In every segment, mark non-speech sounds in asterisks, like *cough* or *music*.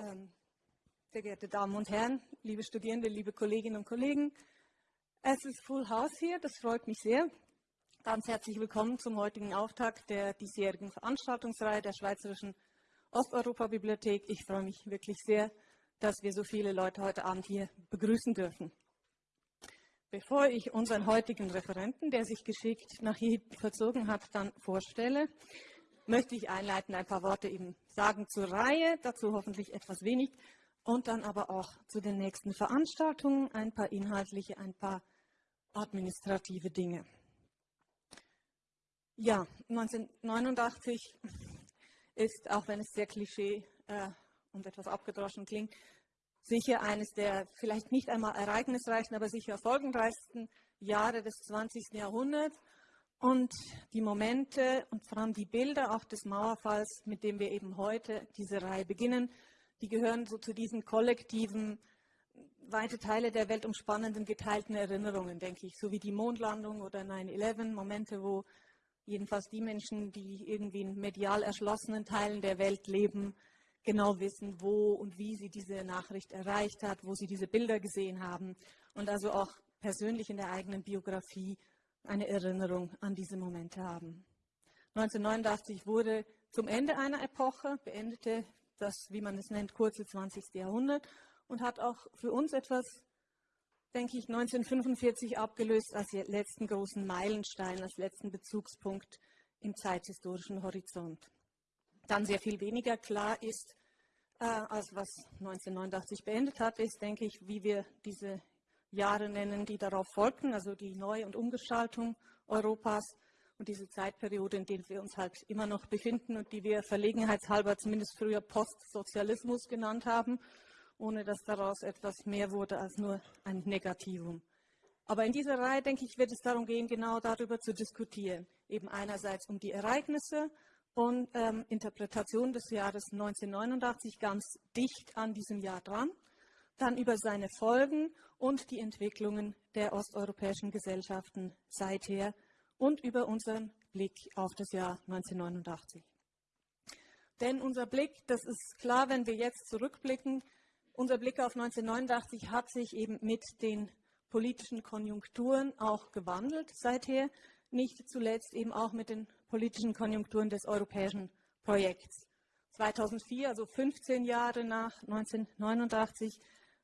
Ähm, sehr geehrte Damen und Herren, liebe Studierende, liebe Kolleginnen und Kollegen, es ist Full House hier, das freut mich sehr. Ganz herzlich willkommen zum heutigen Auftakt der diesjährigen Veranstaltungsreihe der Schweizerischen Osteuropa-Bibliothek. Ich freue mich wirklich sehr, dass wir so viele Leute heute Abend hier begrüßen dürfen. Bevor ich unseren heutigen Referenten, der sich geschickt nach hier verzogen hat, dann vorstelle, möchte ich einleitend ein paar Worte eben sagen zur Reihe, dazu hoffentlich etwas wenig und dann aber auch zu den nächsten Veranstaltungen, ein paar inhaltliche, ein paar administrative Dinge. Ja, 1989 ist, auch wenn es sehr klischee äh, und etwas abgedroschen klingt, sicher eines der vielleicht nicht einmal ereignisreichsten, aber sicher folgenreichsten Jahre des 20. Jahrhunderts. Und die Momente und vor allem die Bilder auch des Mauerfalls, mit dem wir eben heute diese Reihe beginnen, die gehören so zu diesen kollektiven, weite Teile der Welt umspannenden geteilten Erinnerungen, denke ich, so wie die Mondlandung oder 9-11, Momente, wo jedenfalls die Menschen, die irgendwie in medial erschlossenen Teilen der Welt leben, genau wissen, wo und wie sie diese Nachricht erreicht hat, wo sie diese Bilder gesehen haben. Und also auch persönlich in der eigenen Biografie eine Erinnerung an diese Momente haben. 1989 wurde zum Ende einer Epoche, beendete das, wie man es nennt, kurze 20. Jahrhundert und hat auch für uns etwas, denke ich, 1945 abgelöst als letzten großen Meilenstein, als letzten Bezugspunkt im zeithistorischen Horizont. Dann sehr viel weniger klar ist, äh, als was 1989 beendet hat, ist, denke ich, wie wir diese Jahre nennen, die darauf folgten, also die Neu- und Umgestaltung Europas und diese Zeitperiode, in der wir uns halt immer noch befinden und die wir verlegenheitshalber zumindest früher Postsozialismus genannt haben, ohne dass daraus etwas mehr wurde als nur ein Negativum. Aber in dieser Reihe, denke ich, wird es darum gehen, genau darüber zu diskutieren. Eben einerseits um die Ereignisse und ähm, Interpretation des Jahres 1989 ganz dicht an diesem Jahr dran, dann über seine Folgen und die Entwicklungen der osteuropäischen Gesellschaften seither und über unseren Blick auf das Jahr 1989. Denn unser Blick, das ist klar, wenn wir jetzt zurückblicken, unser Blick auf 1989 hat sich eben mit den politischen Konjunkturen auch gewandelt seither, nicht zuletzt eben auch mit den politischen Konjunkturen des europäischen Projekts. 2004, also 15 Jahre nach 1989,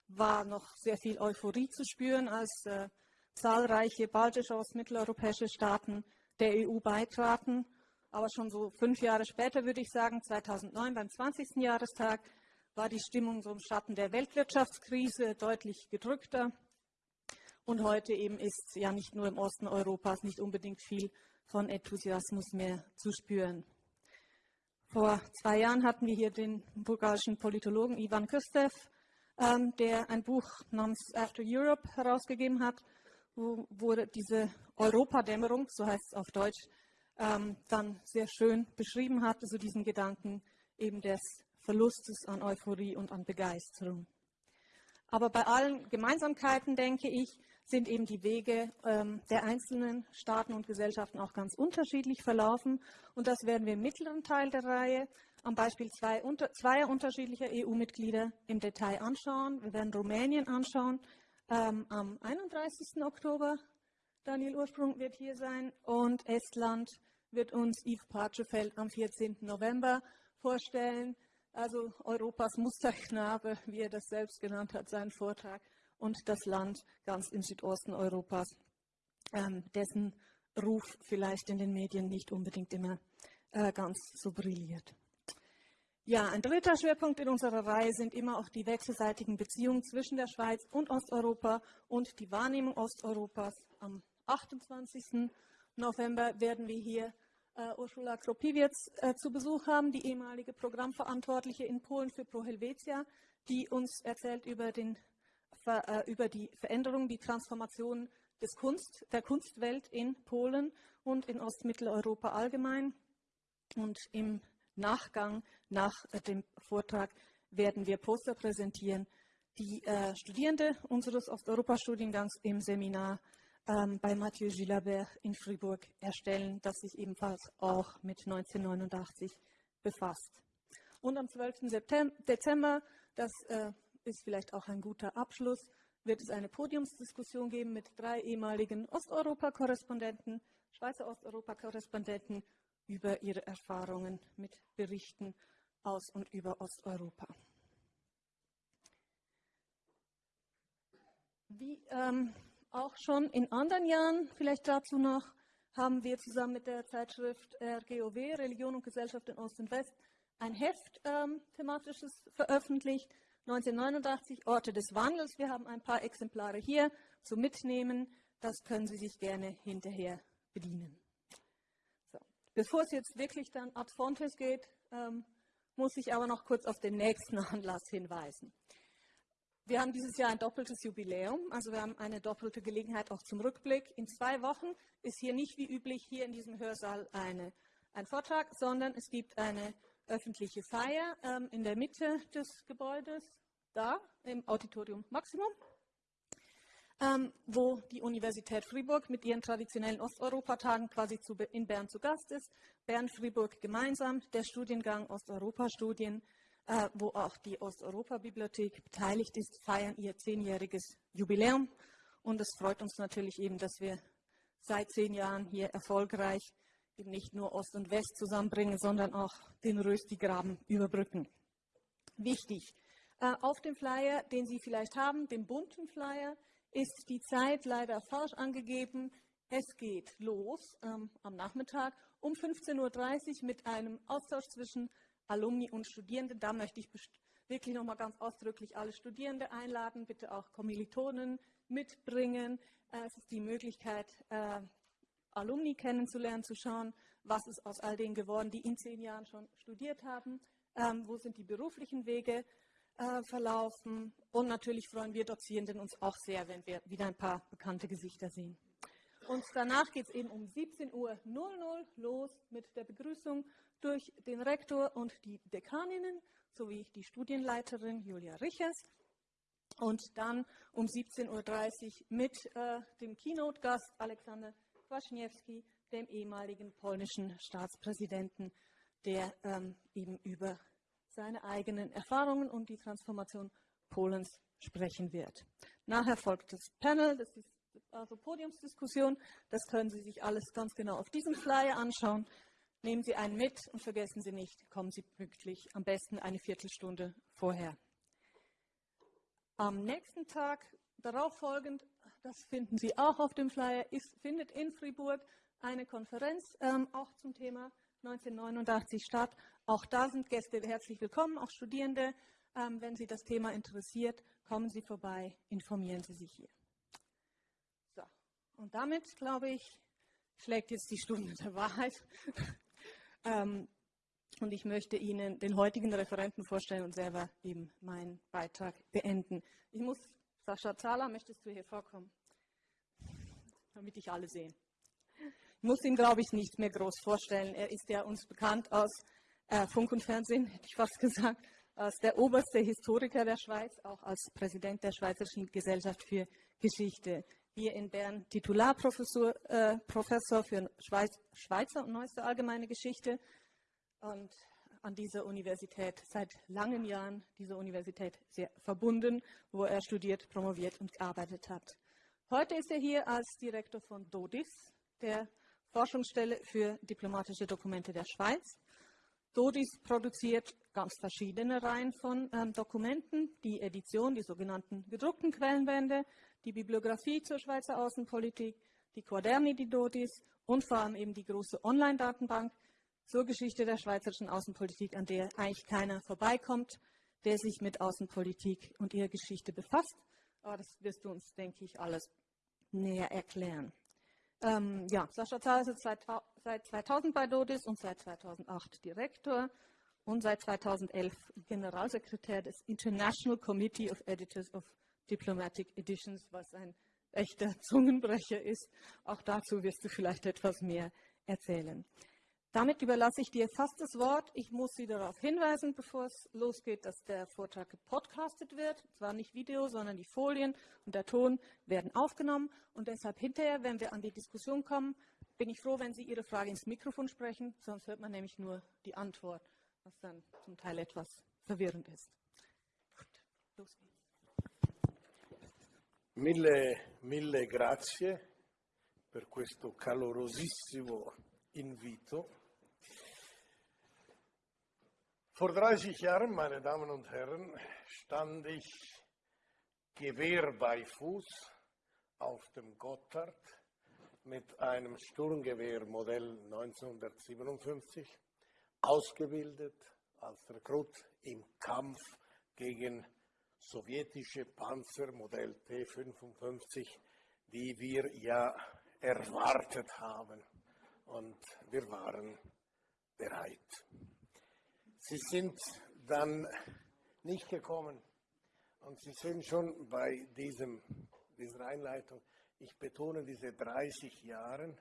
war noch sehr viel Euphorie zu spüren, als äh, zahlreiche baltische und mitteleuropäische Staaten der EU beitraten. Aber schon so fünf Jahre später, würde ich sagen, 2009 beim 20. Jahrestag, war die Stimmung so im Schatten der Weltwirtschaftskrise deutlich gedrückter. Und heute eben ist ja nicht nur im Osten Europas nicht unbedingt viel von Enthusiasmus mehr zu spüren. Vor zwei Jahren hatten wir hier den bulgarischen Politologen Ivan Kustev, ähm, der ein Buch namens After Europe herausgegeben hat wo, wo diese Europadämmerung, so heißt es auf Deutsch, ähm, dann sehr schön beschrieben hat, also diesen Gedanken eben des Verlustes an Euphorie und an Begeisterung. Aber bei allen Gemeinsamkeiten, denke ich, sind eben die Wege ähm, der einzelnen Staaten und Gesellschaften auch ganz unterschiedlich verlaufen. Und das werden wir im mittleren Teil der Reihe am Beispiel zwei, unter, zweier unterschiedlicher EU-Mitglieder im Detail anschauen. Wir werden Rumänien anschauen, ähm, am 31. Oktober. Daniel Ursprung wird hier sein und Estland wird uns Yves Parchefeld am 14. November vorstellen. Also Europas Musterknabe, wie er das selbst genannt hat, seinen Vortrag und das Land ganz im Südosten Europas, ähm, dessen Ruf vielleicht in den Medien nicht unbedingt immer äh, ganz so brilliert. Ja, ein dritter Schwerpunkt in unserer Reihe sind immer auch die wechselseitigen Beziehungen zwischen der Schweiz und Osteuropa und die Wahrnehmung Osteuropas. Am 28. November werden wir hier äh, Ursula Kropiewicz äh, zu Besuch haben, die ehemalige Programmverantwortliche in Polen für Pro Helvetia, die uns erzählt über, den, äh, über die Veränderung, die Transformation des Kunst, der Kunstwelt in Polen und in Ostmitteleuropa allgemein. Und im Nachgang nach äh, dem Vortrag werden wir Poster präsentieren, die äh, Studierende unseres Osteuropa-Studiengangs im Seminar ähm, bei Mathieu Gilabert in Fribourg erstellen, das sich ebenfalls auch mit 1989 befasst. Und am 12. Dezember Das äh, ist vielleicht auch ein guter Abschluss. Wird es eine Podiumsdiskussion geben mit drei ehemaligen Osteuropa-Korrespondenten, Schweizer Osteuropa-Korrespondenten über ihre Erfahrungen mit Berichten aus und über Osteuropa. Wie ähm, auch schon in anderen Jahren, vielleicht dazu noch, haben wir zusammen mit der Zeitschrift RGOW, Religion und Gesellschaft in Ost und West, ein Heft ähm, thematisches veröffentlicht. 1989 Orte des Wandels. Wir haben ein paar Exemplare hier zum Mitnehmen. Das können Sie sich gerne hinterher bedienen. Bevor es jetzt wirklich dann ad fontes geht, ähm, muss ich aber noch kurz auf den nächsten *laughs* Anlass hinweisen. Wir haben dieses Jahr ein doppeltes Jubiläum, also wir haben eine doppelte Gelegenheit auch zum Rückblick. In zwei Wochen ist hier nicht wie üblich hier in diesem Hörsaal eine, ein Vortrag, sondern es gibt eine öffentliche Feier ähm, in der Mitte des Gebäudes, da im Auditorium Maximum, ähm, wo die Universität Fribourg mit ihren traditionellen Osteuropatagen quasi zu, in Bern zu Gast ist. Bern-Fribourg gemeinsam, der Studiengang Osteuropa-Studien äh, wo auch die Osteuropa-Bibliothek beteiligt ist, feiern ihr zehnjähriges Jubiläum. Und es freut uns natürlich eben, dass wir seit zehn Jahren hier erfolgreich eben nicht nur Ost und West zusammenbringen, sondern auch den Rösti-Graben überbrücken. Wichtig, äh, auf dem Flyer, den Sie vielleicht haben, dem bunten Flyer, ist die Zeit leider falsch angegeben. Es geht los ähm, am Nachmittag um 15.30 Uhr mit einem Austausch zwischen Alumni und Studierende. Da möchte ich wirklich nochmal ganz ausdrücklich alle Studierende einladen, bitte auch Kommilitonen mitbringen. Äh, es ist die Möglichkeit, äh, Alumni kennenzulernen, zu schauen, was ist aus all denen geworden, die in zehn Jahren schon studiert haben, ähm, wo sind die beruflichen Wege äh, verlaufen. Und natürlich freuen wir Dozierenden uns auch sehr, wenn wir wieder ein paar bekannte Gesichter sehen. Und danach geht es eben um 17.00 Uhr los mit der Begrüßung durch den Rektor und die Dekaninnen sowie die Studienleiterin Julia Richers. Und dann um 17.30 Uhr mit äh, dem Keynote-Gast Alexander Kwaśniewski, dem ehemaligen polnischen Staatspräsidenten, der ähm, eben über seine eigenen Erfahrungen und die Transformation Polens sprechen wird. Nachher folgt das Panel, das ist also Podiumsdiskussion. Das können Sie sich alles ganz genau auf diesem Flyer anschauen. Nehmen Sie einen mit und vergessen Sie nicht, kommen Sie pünktlich, am besten eine Viertelstunde vorher. Am nächsten Tag, darauf folgend, das finden Sie auch auf dem Flyer, ist, findet in Fribourg eine Konferenz ähm, auch zum Thema 1989 statt. Auch da sind Gäste herzlich willkommen, auch Studierende. Ähm, wenn Sie das Thema interessiert, kommen Sie vorbei, informieren Sie sich hier. Und damit, glaube ich, schlägt jetzt die Stunde der Wahrheit. *laughs* ähm, und ich möchte Ihnen den heutigen Referenten vorstellen und selber eben meinen Beitrag beenden. Ich muss, Sascha Zahler, möchtest du hier vorkommen? Damit ich alle sehen. Ich muss ihn, glaube ich, nicht mehr groß vorstellen. Er ist ja uns bekannt aus äh, Funk und Fernsehen, hätte ich fast gesagt, als der oberste Historiker der Schweiz, auch als Präsident der Schweizerischen Gesellschaft für Geschichte hier in Bern Titularprofessor äh, Professor für Schweiz, Schweizer und neueste allgemeine Geschichte und an dieser Universität seit langen Jahren, dieser Universität sehr verbunden, wo er studiert, promoviert und gearbeitet hat. Heute ist er hier als Direktor von DODIS, der Forschungsstelle für diplomatische Dokumente der Schweiz. DODIS produziert ganz verschiedene Reihen von ähm, Dokumenten, die Edition, die sogenannten gedruckten Quellenbände, die Bibliografie zur Schweizer Außenpolitik, die Quaderni di Dotis und vor allem eben die große Online-Datenbank zur Geschichte der schweizerischen Außenpolitik, an der eigentlich keiner vorbeikommt, der sich mit Außenpolitik und ihrer Geschichte befasst. Aber das wirst du uns, denke ich, alles näher erklären. Ähm, ja, Sascha Zahl ist seit, seit 2000 bei Dodis und seit 2008 Direktor und seit 2011 Generalsekretär des International Committee of Editors of Diplomatic Editions, was ein echter Zungenbrecher ist. Auch dazu wirst du vielleicht etwas mehr erzählen. Damit überlasse ich dir fast das Wort. Ich muss Sie darauf hinweisen, bevor es losgeht, dass der Vortrag gepodcastet wird. Zwar nicht Video, sondern die Folien und der Ton werden aufgenommen. Und deshalb hinterher, wenn wir an die Diskussion kommen, bin ich froh, wenn Sie Ihre Frage ins Mikrofon sprechen. Sonst hört man nämlich nur die Antwort, was dann zum Teil etwas verwirrend ist. Gut. Los geht's. Mille, mille grazie per questo calorosissimo invito. Vor 30 Jahren, meine Damen und Herren, stand ich Gewehr bei Fuß auf dem Gotthard mit einem Sturmgewehr Modell 1957, ausgebildet als Rekrut im Kampf gegen sowjetische Panzer Modell T55, die wir ja erwartet haben. Und wir waren bereit. Sie sind dann nicht gekommen. Und Sie sehen schon bei diesem, dieser Einleitung, ich betone diese 30 Jahre,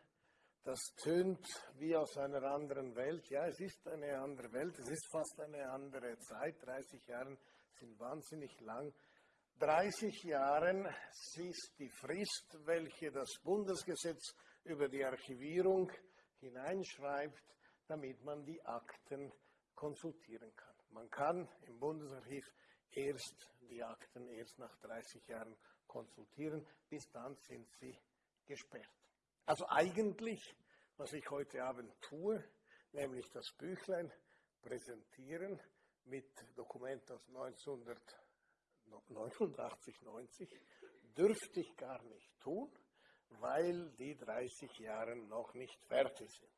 das tönt wie aus einer anderen Welt. Ja, es ist eine andere Welt, es ist fast eine andere Zeit. 30 Jahre sind wahnsinnig lang. 30 Jahre ist die Frist, welche das Bundesgesetz über die Archivierung hineinschreibt, damit man die Akten konsultieren kann. Man kann im Bundesarchiv erst die Akten erst nach 30 Jahren konsultieren, bis dann sind sie gesperrt. Also eigentlich, was ich heute Abend tue, nämlich das Büchlein präsentieren mit Dokument aus 1989, 90, dürfte ich gar nicht tun, weil die 30 Jahre noch nicht fertig sind.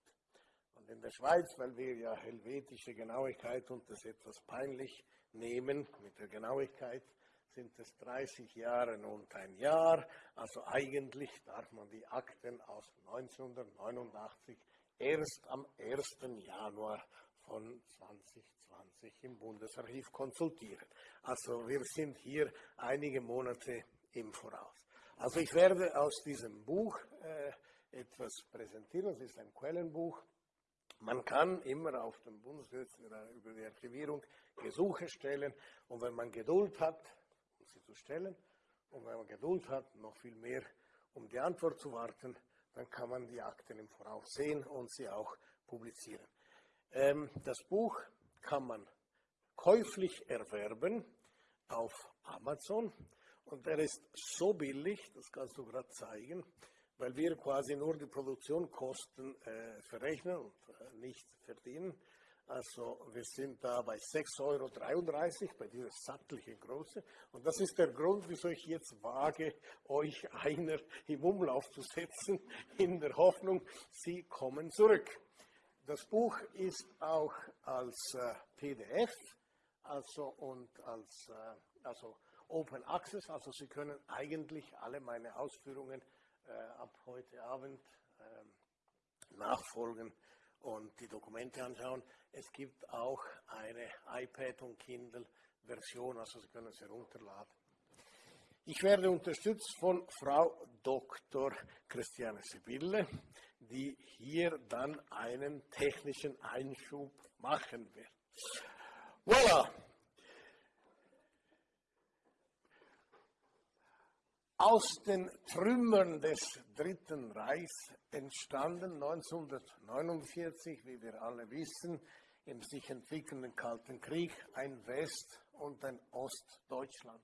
Und in der Schweiz, weil wir ja helvetische Genauigkeit und das etwas peinlich nehmen mit der Genauigkeit, sind es 30 Jahre und ein Jahr. Also eigentlich darf man die Akten aus 1989 erst am 1. Januar von 2020 im Bundesarchiv konsultieren. Also wir sind hier einige Monate im Voraus. Also ich werde aus diesem Buch äh, etwas präsentieren. Es ist ein Quellenbuch man kann immer auf dem Bundesgesetz über die Archivierung Gesuche stellen und wenn man Geduld hat, sie zu stellen, und wenn man Geduld hat, noch viel mehr, um die Antwort zu warten, dann kann man die Akten im Voraus sehen und sie auch publizieren. Ähm, das Buch kann man käuflich erwerben auf Amazon und er ist so billig, das kannst du gerade zeigen, weil wir quasi nur die Produktionskosten äh, verrechnen und äh, nicht verdienen. Also wir sind da bei 6,33 Euro bei dieser sattlichen Größe. Und das ist der Grund, wieso ich jetzt wage, euch einer im Umlauf zu setzen, in der Hoffnung, sie kommen zurück. Das Buch ist auch als äh, PDF also, und als äh, also Open Access, also Sie können eigentlich alle meine Ausführungen äh, ab heute Abend ähm, nachfolgen und die Dokumente anschauen. Es gibt auch eine iPad- und Kindle-Version, also Sie können sie herunterladen. Ich werde unterstützt von Frau Dr. Christiane Sibylle, die hier dann einen technischen Einschub machen wird. Voilà! Aus den Trümmern des Dritten Reichs entstanden 1949, wie wir alle wissen, im sich entwickelnden Kalten Krieg ein West- und ein Ostdeutschland.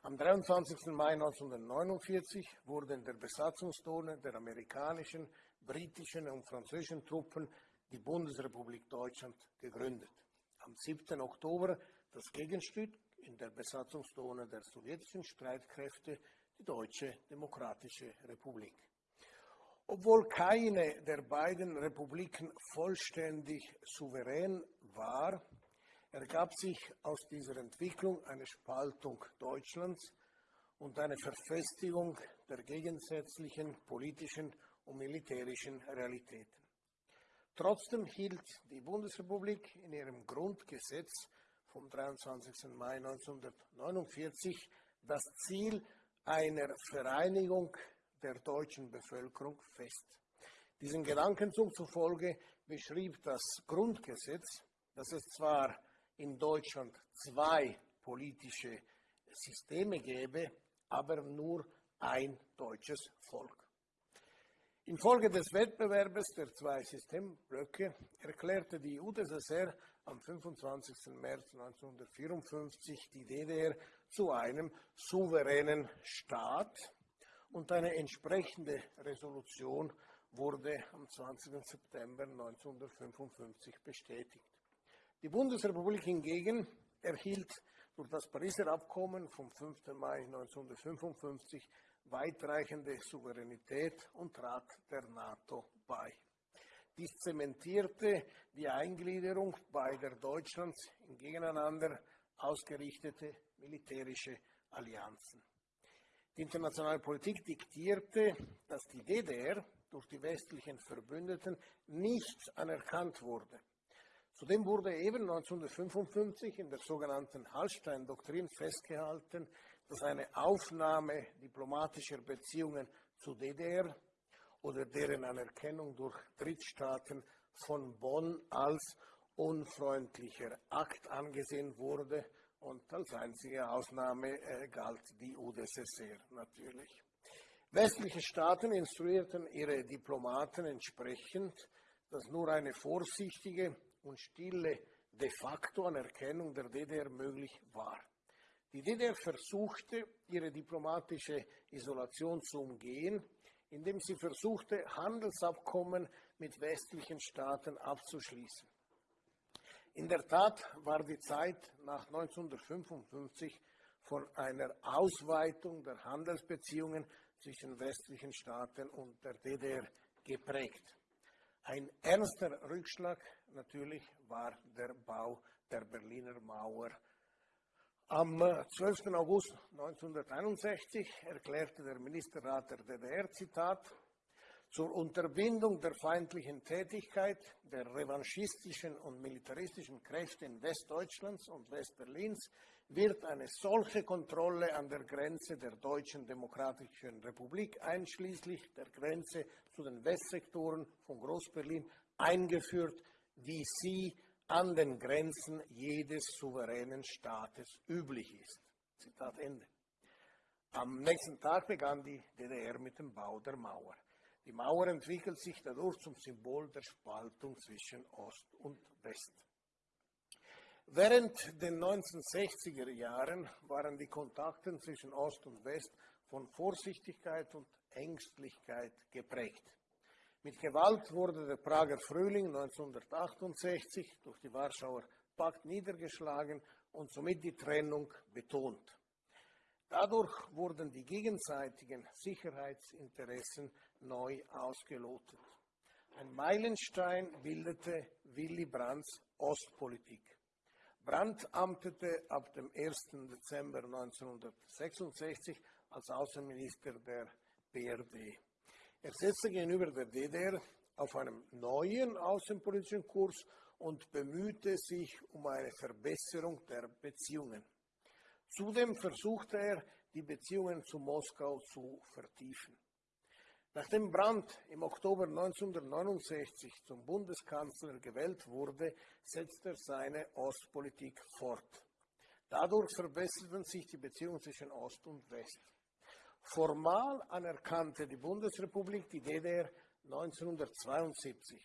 Am 23. Mai 1949 wurden in der Besatzungszone der amerikanischen, britischen und französischen Truppen die Bundesrepublik Deutschland gegründet. Am 7. Oktober das Gegenstück in der Besatzungszone der sowjetischen Streitkräfte die Deutsche Demokratische Republik. Obwohl keine der beiden Republiken vollständig souverän war, ergab sich aus dieser Entwicklung eine Spaltung Deutschlands und eine Verfestigung der gegensätzlichen politischen und militärischen Realitäten. Trotzdem hielt die Bundesrepublik in ihrem Grundgesetz vom 23. Mai 1949 das Ziel einer Vereinigung der deutschen Bevölkerung fest. Diesen Gedankenzug zufolge beschrieb das Grundgesetz, dass es zwar in Deutschland zwei politische Systeme gäbe, aber nur ein deutsches Volk. Infolge des Wettbewerbes der zwei Systemblöcke erklärte die UdSSR am 25. März 1954 die DDR zu einem souveränen Staat und eine entsprechende Resolution wurde am 20. September 1955 bestätigt. Die Bundesrepublik hingegen erhielt durch das Pariser Abkommen vom 5. Mai 1955 weitreichende Souveränität und trat der NATO bei. Dies zementierte die Eingliederung beider Deutschlands in gegeneinander ausgerichtete militärische Allianzen. Die internationale Politik diktierte, dass die DDR durch die westlichen Verbündeten nicht anerkannt wurde. Zudem wurde eben 1955 in der sogenannten Hallstein-Doktrin festgehalten, dass eine Aufnahme diplomatischer Beziehungen zu DDR oder deren Anerkennung durch Drittstaaten von Bonn als unfreundlicher Akt angesehen wurde und als einzige Ausnahme äh, galt die UdSSR natürlich. Westliche Staaten instruierten ihre Diplomaten entsprechend, dass nur eine vorsichtige und stille de facto Anerkennung der DDR möglich war. Die DDR versuchte, ihre diplomatische Isolation zu umgehen, indem sie versuchte, Handelsabkommen mit westlichen Staaten abzuschließen. In der Tat war die Zeit nach 1955 von einer Ausweitung der Handelsbeziehungen zwischen westlichen Staaten und der DDR geprägt. Ein ernster Rückschlag natürlich war der Bau der Berliner Mauer. Am 12. August 1961 erklärte der Ministerrat der DDR, Zitat, zur Unterbindung der feindlichen Tätigkeit der revanchistischen und militaristischen Kräfte in Westdeutschlands und Westberlins wird eine solche Kontrolle an der Grenze der Deutschen Demokratischen Republik einschließlich der Grenze zu den Westsektoren von Großberlin eingeführt, wie sie an den Grenzen jedes souveränen Staates üblich ist. Zitat Ende. Am nächsten Tag begann die DDR mit dem Bau der Mauer. Die Mauer entwickelt sich dadurch zum Symbol der Spaltung zwischen Ost und West. Während den 1960er Jahren waren die Kontakte zwischen Ost und West von Vorsichtigkeit und Ängstlichkeit geprägt. Mit Gewalt wurde der Prager Frühling 1968 durch die Warschauer Pakt niedergeschlagen und somit die Trennung betont. Dadurch wurden die gegenseitigen Sicherheitsinteressen neu ausgelotet. Ein Meilenstein bildete Willy Brandts Ostpolitik. Brandt amtete ab dem 1. Dezember 1966 als Außenminister der BRD. Er setzte gegenüber der DDR auf einem neuen außenpolitischen Kurs und bemühte sich um eine Verbesserung der Beziehungen. Zudem versuchte er, die Beziehungen zu Moskau zu vertiefen. Nachdem Brandt im Oktober 1969 zum Bundeskanzler gewählt wurde, setzte er seine Ostpolitik fort. Dadurch verbesserten sich die Beziehungen zwischen Ost und West. Formal anerkannte die Bundesrepublik die DDR 1972,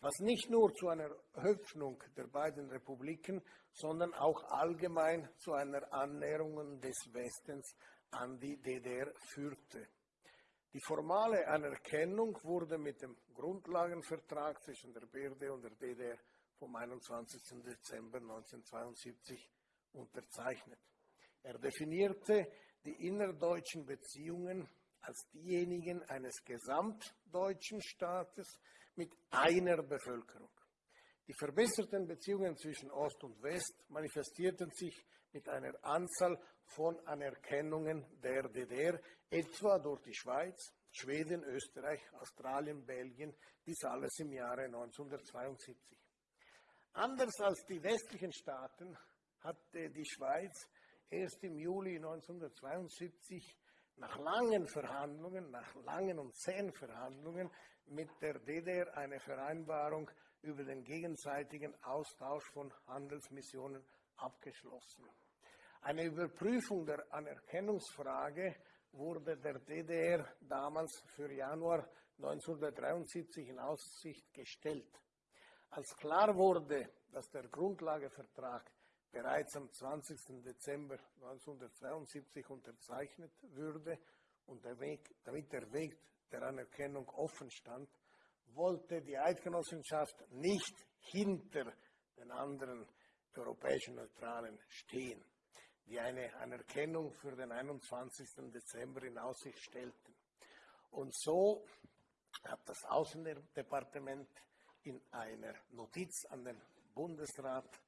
was nicht nur zu einer Öffnung der beiden Republiken, sondern auch allgemein zu einer Annäherung des Westens an die DDR führte. Die formale Anerkennung wurde mit dem Grundlagenvertrag zwischen der BRD und der DDR vom 21. Dezember 1972 unterzeichnet. Er definierte die innerdeutschen Beziehungen als diejenigen eines gesamtdeutschen Staates mit einer Bevölkerung. Die verbesserten Beziehungen zwischen Ost und West manifestierten sich mit einer Anzahl von Anerkennungen der DDR, etwa durch die Schweiz, Schweden, Österreich, Australien, Belgien, dies alles im Jahre 1972. Anders als die westlichen Staaten hatte die Schweiz erst im Juli 1972 nach langen Verhandlungen, nach langen und zähen Verhandlungen mit der DDR eine Vereinbarung über den gegenseitigen Austausch von Handelsmissionen abgeschlossen. Eine Überprüfung der Anerkennungsfrage wurde der DDR damals für Januar 1973 in Aussicht gestellt. Als klar wurde, dass der Grundlagevertrag bereits am 20. Dezember 1972 unterzeichnet würde und der Weg, damit der Weg der Anerkennung offen stand, wollte die Eidgenossenschaft nicht hinter den anderen europäischen Neutralen stehen, die eine Anerkennung für den 21. Dezember in Aussicht stellten. Und so hat das Außendepartement in einer Notiz an den Bundesrat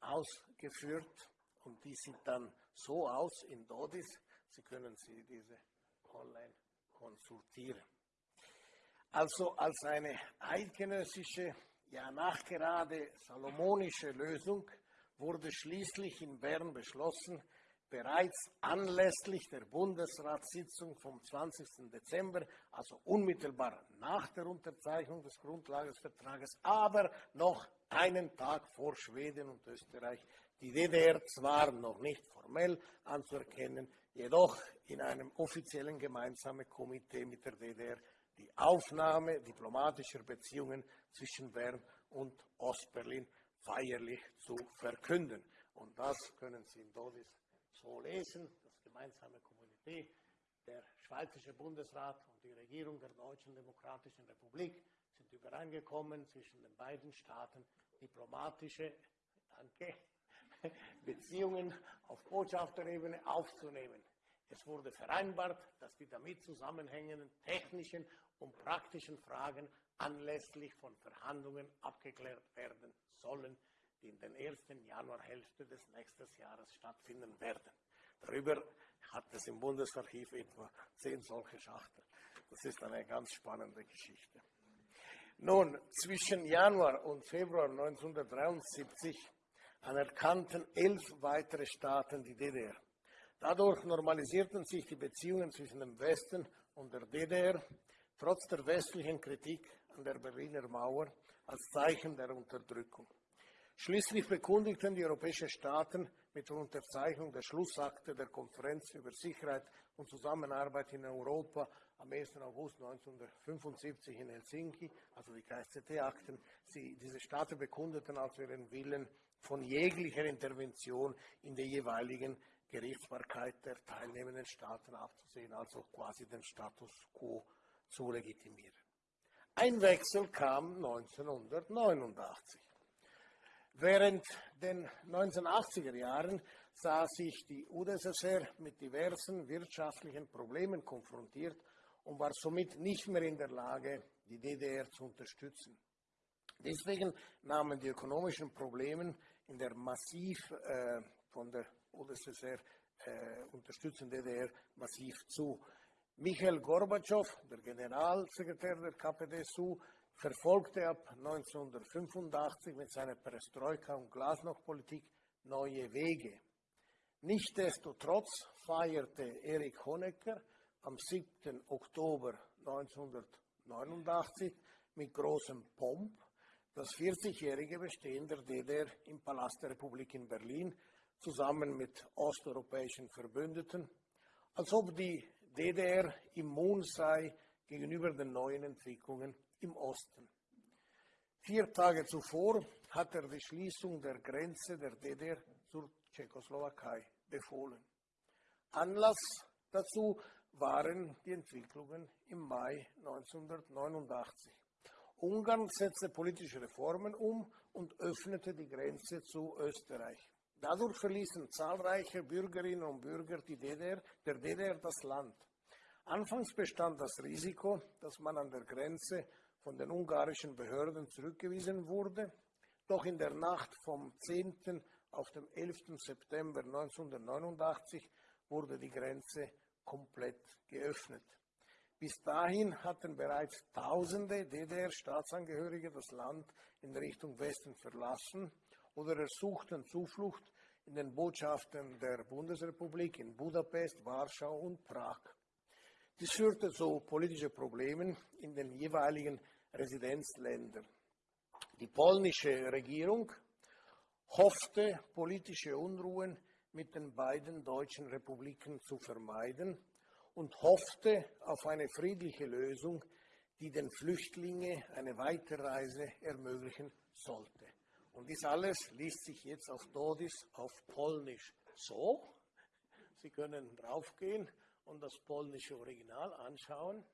ausgeführt und die sieht dann so aus in Dodis. Sie können sie diese online konsultieren. Also als eine eidgenössische, ja nachgerade salomonische Lösung wurde schließlich in Bern beschlossen, bereits anlässlich der Bundesratssitzung vom 20. Dezember, also unmittelbar nach der Unterzeichnung des Grundlagesvertrages, aber noch einen Tag vor Schweden und Österreich, die DDR zwar noch nicht formell anzuerkennen, jedoch in einem offiziellen gemeinsamen Komitee mit der DDR die Aufnahme diplomatischer Beziehungen zwischen Bern und Ostberlin feierlich zu verkünden. Und das können Sie in Dodis so lesen, das gemeinsame Komitee, der Schweizerische Bundesrat und die Regierung der Deutschen Demokratischen Republik sind übereingekommen, zwischen den beiden Staaten diplomatische danke, Beziehungen auf Botschafterebene aufzunehmen. Es wurde vereinbart, dass die damit zusammenhängenden technischen und praktischen Fragen anlässlich von Verhandlungen abgeklärt werden sollen, die in der ersten Januarhälfte des nächsten Jahres stattfinden werden. Darüber hat es im Bundesarchiv etwa zehn solche Schachteln. Das ist eine ganz spannende Geschichte. Nun, zwischen Januar und Februar 1973 anerkannten elf weitere Staaten die DDR. Dadurch normalisierten sich die Beziehungen zwischen dem Westen und der DDR, trotz der westlichen Kritik an der Berliner Mauer als Zeichen der Unterdrückung. Schließlich bekundigten die europäischen Staaten mit der Unterzeichnung der Schlussakte der Konferenz über Sicherheit und Zusammenarbeit in Europa am 1. August 1975 in Helsinki, also die KSZT-Akten, diese Staaten bekundeten also ihren Willen, von jeglicher Intervention in der jeweiligen Gerichtsbarkeit der teilnehmenden Staaten abzusehen, also quasi den Status quo zu legitimieren. Ein Wechsel kam 1989. Während den 1980er Jahren sah sich die UdSSR mit diversen wirtschaftlichen Problemen konfrontiert und war somit nicht mehr in der Lage, die DDR zu unterstützen. Deswegen nahmen die ökonomischen Probleme in der massiv äh, von der UdSSR äh, unterstützten DDR massiv zu. Michael Gorbatschow, der Generalsekretär der KPDSU, verfolgte ab 1985 mit seiner Perestroika- und Glasnost-Politik neue Wege. Nichtsdestotrotz feierte Erich Honecker am 7. Oktober 1989 mit großem Pomp das 40-jährige Bestehen der DDR im Palast der Republik in Berlin zusammen mit osteuropäischen Verbündeten, als ob die DDR immun sei gegenüber den neuen Entwicklungen im Osten. Vier Tage zuvor hat er die Schließung der Grenze der DDR zur Tschechoslowakei befohlen. Anlass dazu waren die Entwicklungen im Mai 1989. Ungarn setzte politische Reformen um und öffnete die Grenze zu Österreich. Dadurch verließen zahlreiche Bürgerinnen und Bürger DDR, der DDR das Land. Anfangs bestand das Risiko, dass man an der Grenze von den ungarischen Behörden zurückgewiesen wurde. Doch in der Nacht vom 10. auf den 11. September 1989 wurde die Grenze komplett geöffnet. Bis dahin hatten bereits Tausende DDR-Staatsangehörige das Land in Richtung Westen verlassen oder ersuchten Zuflucht in den Botschaften der Bundesrepublik in Budapest, Warschau und Prag. Dies führte zu politischen Problemen in den jeweiligen Residenzländern. Die polnische Regierung hoffte, politische Unruhen mit den beiden deutschen Republiken zu vermeiden und hoffte auf eine friedliche Lösung, die den Flüchtlingen eine Weiterreise ermöglichen sollte. Und dies alles liest sich jetzt auf Dodis auf Polnisch so. Sie können draufgehen und das polnische Original anschauen.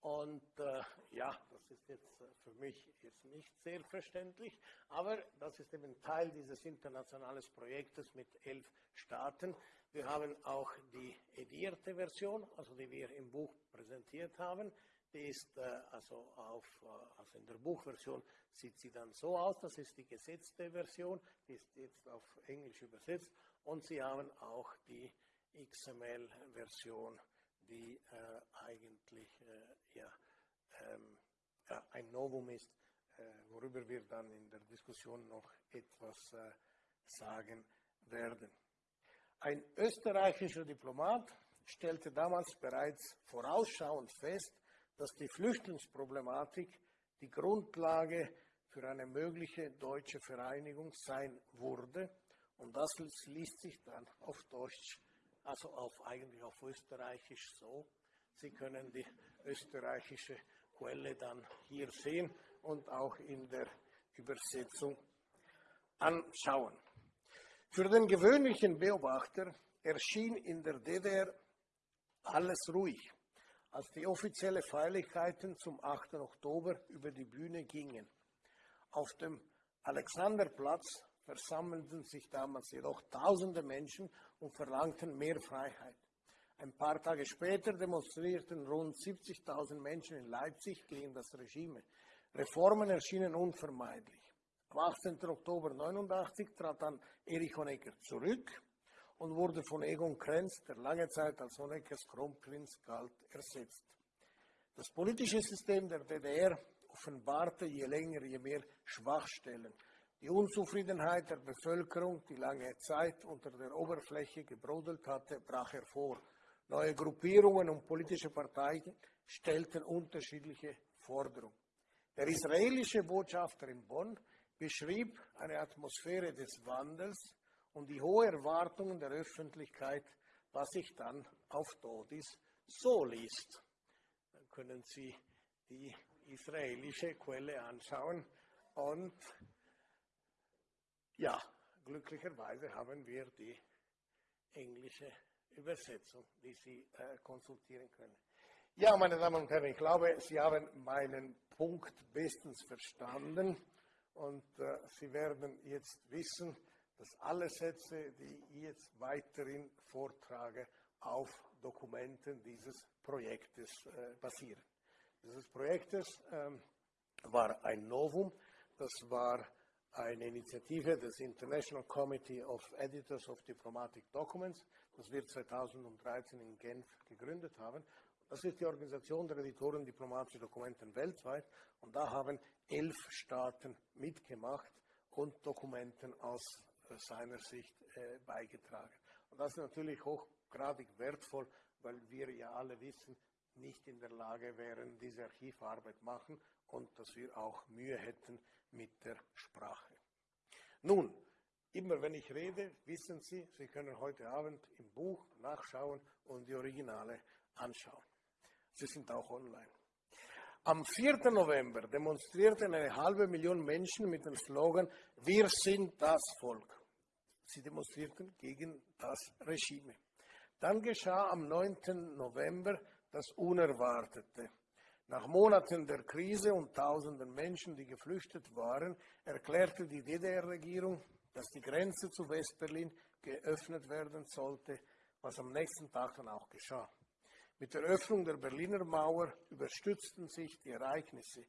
Und äh, ja, das ist jetzt äh, für mich jetzt nicht sehr verständlich, aber das ist eben Teil dieses internationalen Projektes mit elf Staaten. Wir haben auch die edierte Version, also die wir im Buch präsentiert haben. Die ist äh, also, auf, äh, also in der Buchversion sieht sie dann so aus, das ist die gesetzte Version, die ist jetzt auf Englisch übersetzt und Sie haben auch die XML-Version, die äh, eigentlich äh, ja, ähm, ja, ein Novum ist, äh, worüber wir dann in der Diskussion noch etwas äh, sagen werden. Ein österreichischer Diplomat stellte damals bereits vorausschauend fest, dass die Flüchtlingsproblematik die Grundlage für eine mögliche deutsche Vereinigung sein würde. Und das liest sich dann auf Deutsch, also auf, eigentlich auf Österreichisch so. Sie können die österreichische Quelle dann hier sehen und auch in der Übersetzung anschauen. Für den gewöhnlichen Beobachter erschien in der DDR alles ruhig als die offiziellen Feierlichkeiten zum 8. Oktober über die Bühne gingen. Auf dem Alexanderplatz versammelten sich damals jedoch tausende Menschen und verlangten mehr Freiheit. Ein paar Tage später demonstrierten rund 70.000 Menschen in Leipzig gegen das Regime. Reformen erschienen unvermeidlich. Am 18. Oktober 1989 trat dann Erich Honecker zurück und wurde von Egon Krenz, der lange Zeit als Honeckers Kronprinz galt, ersetzt. Das politische System der DDR offenbarte je länger, je mehr Schwachstellen. Die Unzufriedenheit der Bevölkerung, die lange Zeit unter der Oberfläche gebrodelt hatte, brach hervor. Neue Gruppierungen und politische Parteien stellten unterschiedliche Forderungen. Der israelische Botschafter in Bonn beschrieb eine Atmosphäre des Wandels, und die hohe Erwartungen der Öffentlichkeit, was sich dann auf Dodis so liest. Dann können Sie die israelische Quelle anschauen und ja, glücklicherweise haben wir die englische Übersetzung, die Sie äh, konsultieren können. Ja, meine Damen und Herren, ich glaube, Sie haben meinen Punkt bestens verstanden und äh, Sie werden jetzt wissen, dass alle Sätze, die ich jetzt weiterhin vortrage, auf Dokumenten dieses Projektes äh, basieren. Dieses Projektes ähm, war ein Novum, das war eine Initiative des International Committee of Editors of Diplomatic Documents, das wir 2013 in Genf gegründet haben. Das ist die Organisation der Editoren diplomatischer Dokumenten weltweit und da haben elf Staaten mitgemacht und Dokumenten aus seiner Sicht äh, beigetragen. Und das ist natürlich hochgradig wertvoll, weil wir ja alle wissen, nicht in der Lage wären, diese Archivarbeit machen und dass wir auch Mühe hätten mit der Sprache. Nun, immer wenn ich rede, wissen Sie, Sie können heute Abend im Buch nachschauen und die Originale anschauen. Sie sind auch online. Am 4. November demonstrierten eine halbe Million Menschen mit dem Slogan Wir sind das Volk. Sie demonstrierten gegen das Regime. Dann geschah am 9. November das Unerwartete. Nach Monaten der Krise und tausenden Menschen, die geflüchtet waren, erklärte die DDR-Regierung, dass die Grenze zu Westberlin geöffnet werden sollte, was am nächsten Tag dann auch geschah. Mit der Öffnung der Berliner Mauer überstützten sich die Ereignisse.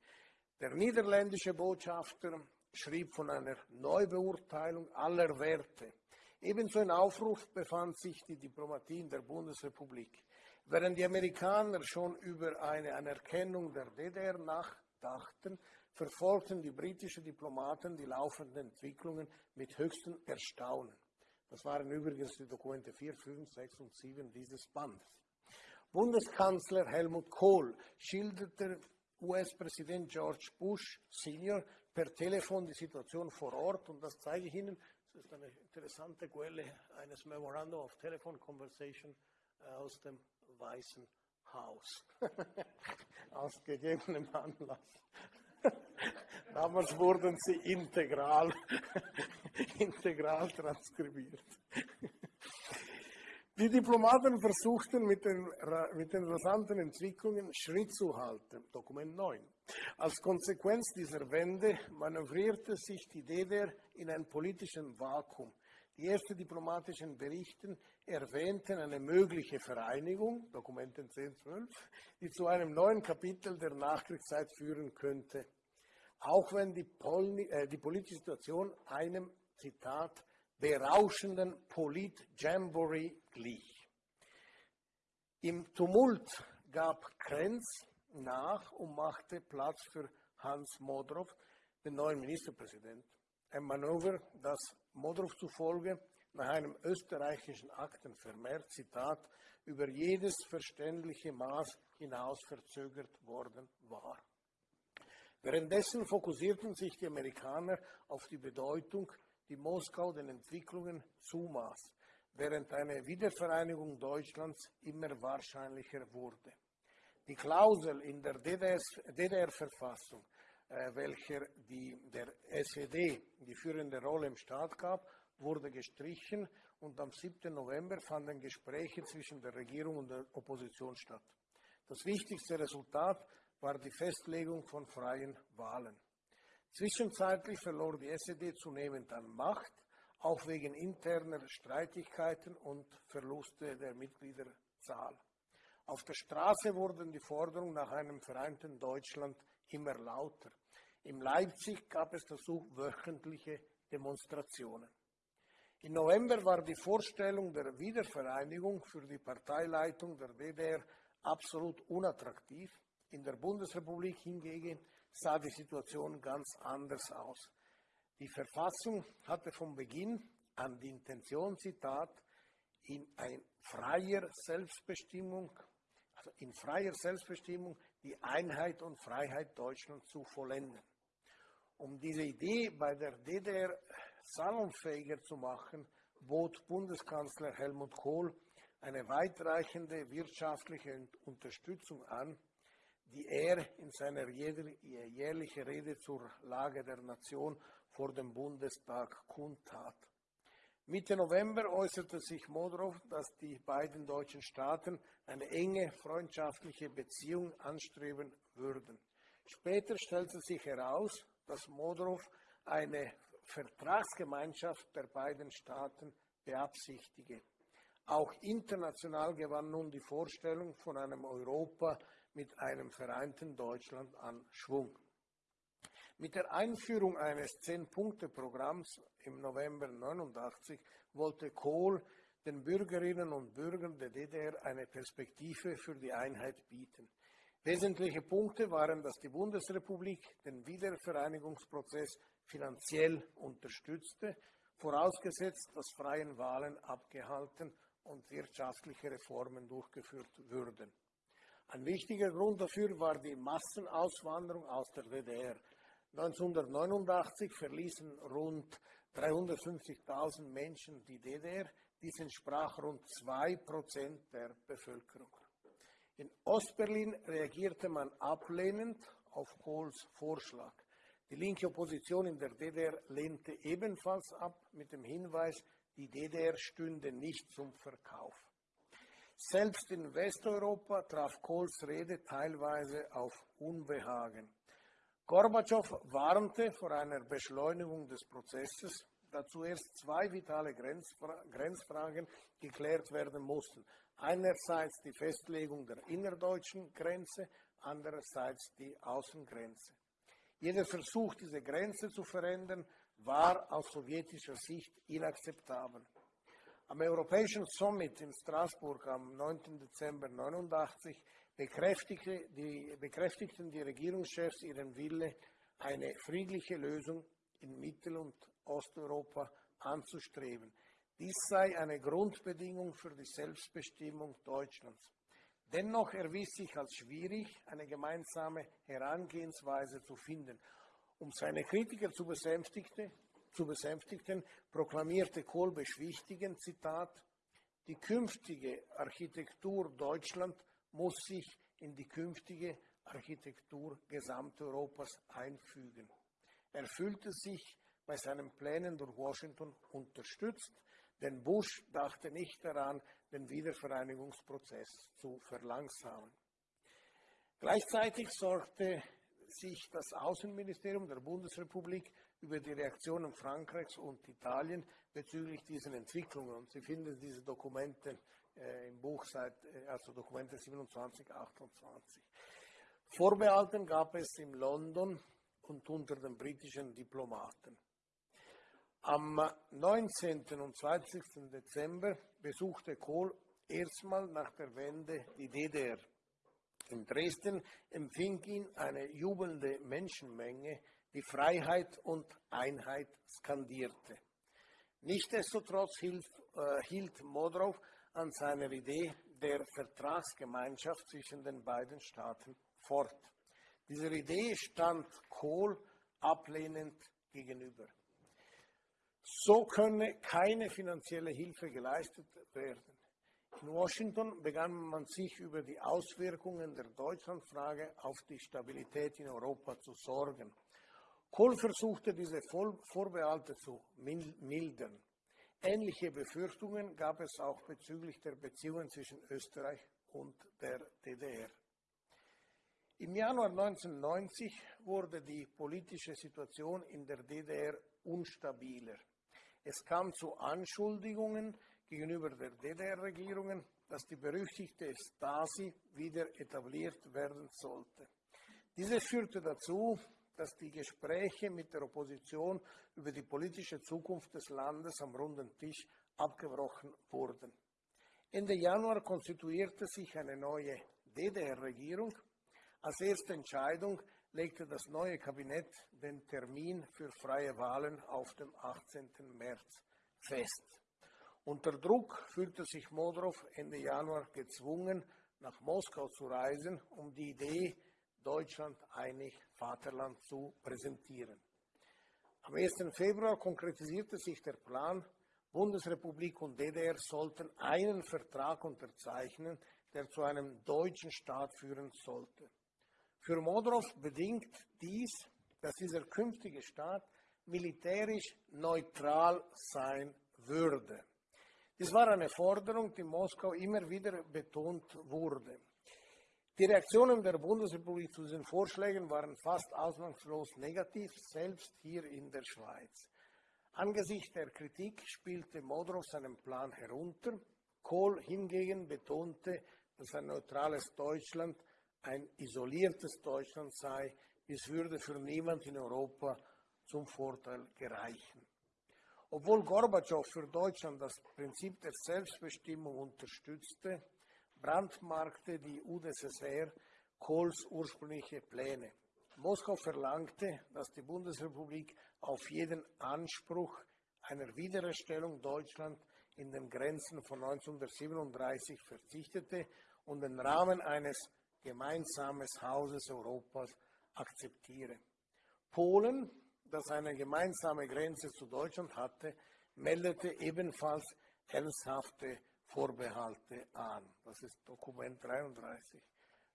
Der niederländische Botschafter schrieb von einer Neubeurteilung aller Werte. Ebenso ein Aufruf befand sich die Diplomatie in der Bundesrepublik. Während die Amerikaner schon über eine Anerkennung der DDR nachdachten, verfolgten die britischen Diplomaten die laufenden Entwicklungen mit höchstem Erstaunen. Das waren übrigens die Dokumente 4, 5, 6 und 7 dieses Bandes. Bundeskanzler Helmut Kohl schilderte US-Präsident George Bush Senior per Telefon die Situation vor Ort und das zeige ich Ihnen. Das ist eine interessante Quelle eines Memorandum of Telephone Conversation äh, aus dem Weißen Haus. *laughs* Aus gegebenem Anlass. *laughs* Damals wurden sie integral, *laughs* integral transkribiert. Die Diplomaten versuchten mit den, mit den rasanten Entwicklungen Schritt zu halten. Dokument 9. Als Konsequenz dieser Wende manövrierte sich die DDR in ein politisches Vakuum. Die ersten diplomatischen Berichte erwähnten eine mögliche Vereinigung, Dokumente 1012, die zu einem neuen Kapitel der Nachkriegszeit führen könnte, auch wenn die, Pol äh, die politische Situation einem, Zitat, berauschenden Polit-Jamboree glich. Im Tumult gab Krenz nach und machte Platz für Hans Modrow, den neuen Ministerpräsidenten. Ein Manöver, das Modrow zufolge nach einem österreichischen Aktenvermerk, Zitat, über jedes verständliche Maß hinaus verzögert worden war. Währenddessen fokussierten sich die Amerikaner auf die Bedeutung die Moskau den Entwicklungen zumaß, während eine Wiedervereinigung Deutschlands immer wahrscheinlicher wurde. Die Klausel in der DDR-Verfassung, welcher die, der SED die führende Rolle im Staat gab, wurde gestrichen und am 7. November fanden Gespräche zwischen der Regierung und der Opposition statt. Das wichtigste Resultat war die Festlegung von freien Wahlen. Zwischenzeitlich verlor die SED zunehmend an Macht, auch wegen interner Streitigkeiten und Verluste der Mitgliederzahl. Auf der Straße wurden die Forderungen nach einem vereinten Deutschland immer lauter. In Leipzig gab es dazu wöchentliche Demonstrationen. Im November war die Vorstellung der Wiedervereinigung für die Parteileitung der DDR absolut unattraktiv. In der Bundesrepublik hingegen sah die Situation ganz anders aus. Die Verfassung hatte von Beginn an die Intention, Zitat, in freier Selbstbestimmung, also in freier Selbstbestimmung die Einheit und Freiheit Deutschlands zu vollenden. Um diese Idee bei der DDR salonfähiger zu machen, bot Bundeskanzler Helmut Kohl eine weitreichende wirtschaftliche Unterstützung an, die er in seiner jährlichen Rede zur Lage der Nation vor dem Bundestag kundtat. Mitte November äußerte sich Modrow, dass die beiden deutschen Staaten eine enge freundschaftliche Beziehung anstreben würden. Später stellte sich heraus, dass Modrow eine Vertragsgemeinschaft der beiden Staaten beabsichtige. Auch international gewann nun die Vorstellung von einem Europa mit einem vereinten Deutschland an Schwung. Mit der Einführung eines Zehn-Punkte-Programms im November 1989 wollte Kohl den Bürgerinnen und Bürgern der DDR eine Perspektive für die Einheit bieten. Wesentliche Punkte waren, dass die Bundesrepublik den Wiedervereinigungsprozess finanziell unterstützte, vorausgesetzt, dass freien Wahlen abgehalten und wirtschaftliche Reformen durchgeführt würden. Ein wichtiger Grund dafür war die Massenauswanderung aus der DDR. 1989 verließen rund 350.000 Menschen die DDR. Dies entsprach rund 2% der Bevölkerung. In Ostberlin reagierte man ablehnend auf Kohls Vorschlag. Die linke Opposition in der DDR lehnte ebenfalls ab mit dem Hinweis, die DDR stünde nicht zum Verkauf. Selbst in Westeuropa traf Kohls Rede teilweise auf Unbehagen. Gorbatschow warnte vor einer Beschleunigung des Prozesses, da zuerst zwei vitale Grenzfra Grenzfragen geklärt werden mussten. Einerseits die Festlegung der innerdeutschen Grenze, andererseits die Außengrenze. Jeder Versuch, diese Grenze zu verändern, war aus sowjetischer Sicht inakzeptabel. Am Europäischen Summit in Straßburg am 9. Dezember 1989 bekräftigte die, bekräftigten die Regierungschefs ihren Wille, eine friedliche Lösung in Mittel- und Osteuropa anzustreben. Dies sei eine Grundbedingung für die Selbstbestimmung Deutschlands. Dennoch erwies sich als schwierig, eine gemeinsame Herangehensweise zu finden. Um seine Kritiker zu besänftigen, zu besänftigen proklamierte Kohl beschwichtigend, Zitat, die künftige Architektur Deutschland muss sich in die künftige Architektur Gesamteuropas einfügen. Er fühlte sich bei seinen Plänen durch Washington unterstützt, denn Bush dachte nicht daran, den Wiedervereinigungsprozess zu verlangsamen. Gleichzeitig sorgte sich das Außenministerium der Bundesrepublik über die Reaktionen Frankreichs und Italien bezüglich diesen Entwicklungen. Und Sie finden diese Dokumente äh, im Buch seit, äh, also Dokumente 27, 28. Vorbehalten gab es in London und unter den britischen Diplomaten. Am 19. und 20. Dezember besuchte Kohl erstmal nach der Wende die DDR. In Dresden empfing ihn eine jubelnde Menschenmenge, die Freiheit und Einheit skandierte. Nichtsdestotrotz hielt, äh, hielt Modrow an seiner Idee der Vertragsgemeinschaft zwischen den beiden Staaten fort. Dieser Idee stand Kohl ablehnend gegenüber. So könne keine finanzielle Hilfe geleistet werden. In Washington begann man sich über die Auswirkungen der Deutschlandfrage auf die Stabilität in Europa zu sorgen. Kohl versuchte diese Vorbehalte zu mildern. Ähnliche Befürchtungen gab es auch bezüglich der Beziehungen zwischen Österreich und der DDR. Im Januar 1990 wurde die politische Situation in der DDR unstabiler. Es kam zu Anschuldigungen gegenüber der DDR-Regierung, dass die berüchtigte Stasi wieder etabliert werden sollte. Diese führte dazu, dass die Gespräche mit der Opposition über die politische Zukunft des Landes am runden Tisch abgebrochen wurden. Ende Januar konstituierte sich eine neue DDR-Regierung. Als erste Entscheidung legte das neue Kabinett den Termin für freie Wahlen auf dem 18. März fest. Unter Druck fühlte sich Modrow Ende Januar gezwungen, nach Moskau zu reisen, um die Idee Deutschland einig Vaterland zu präsentieren. Am 1. Februar konkretisierte sich der Plan, Bundesrepublik und DDR sollten einen Vertrag unterzeichnen, der zu einem deutschen Staat führen sollte. Für Modrow bedingt dies, dass dieser künftige Staat militärisch neutral sein würde. Dies war eine Forderung, die Moskau immer wieder betont wurde. Die Reaktionen der Bundesrepublik zu diesen Vorschlägen waren fast ausnahmslos negativ, selbst hier in der Schweiz. Angesichts der Kritik spielte Modrow seinen Plan herunter. Kohl hingegen betonte, dass ein neutrales Deutschland ein isoliertes Deutschland sei, es würde für niemand in Europa zum Vorteil gereichen. Obwohl Gorbatschow für Deutschland das Prinzip der Selbstbestimmung unterstützte, brandmarkte die UdSSR Kohls ursprüngliche Pläne. Moskau verlangte, dass die Bundesrepublik auf jeden Anspruch einer Wiedererstellung Deutschland in den Grenzen von 1937 verzichtete und den Rahmen eines gemeinsames Hauses Europas akzeptiere. Polen, das eine gemeinsame Grenze zu Deutschland hatte, meldete ebenfalls ernsthafte Vorbehalte an. Das ist Dokument 33.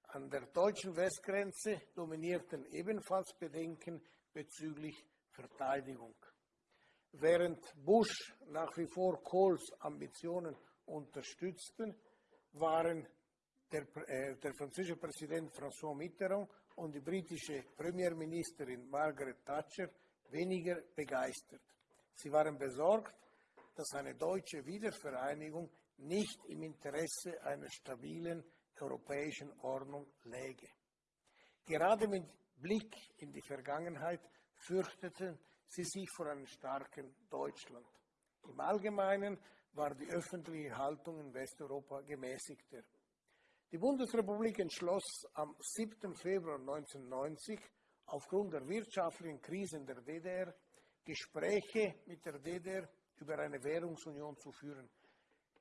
An der deutschen Westgrenze dominierten ebenfalls Bedenken bezüglich Verteidigung. Während Bush nach wie vor Kohls Ambitionen unterstützten, waren der, äh, der französische Präsident François Mitterrand und die britische Premierministerin Margaret Thatcher weniger begeistert. Sie waren besorgt, dass eine deutsche Wiedervereinigung nicht im Interesse einer stabilen europäischen Ordnung läge. Gerade mit Blick in die Vergangenheit fürchteten sie sich vor einem starken Deutschland. Im Allgemeinen war die öffentliche Haltung in Westeuropa gemäßigter. Die Bundesrepublik entschloss am 7. Februar 1990 aufgrund der wirtschaftlichen Krise in der DDR Gespräche mit der DDR über eine Währungsunion zu führen.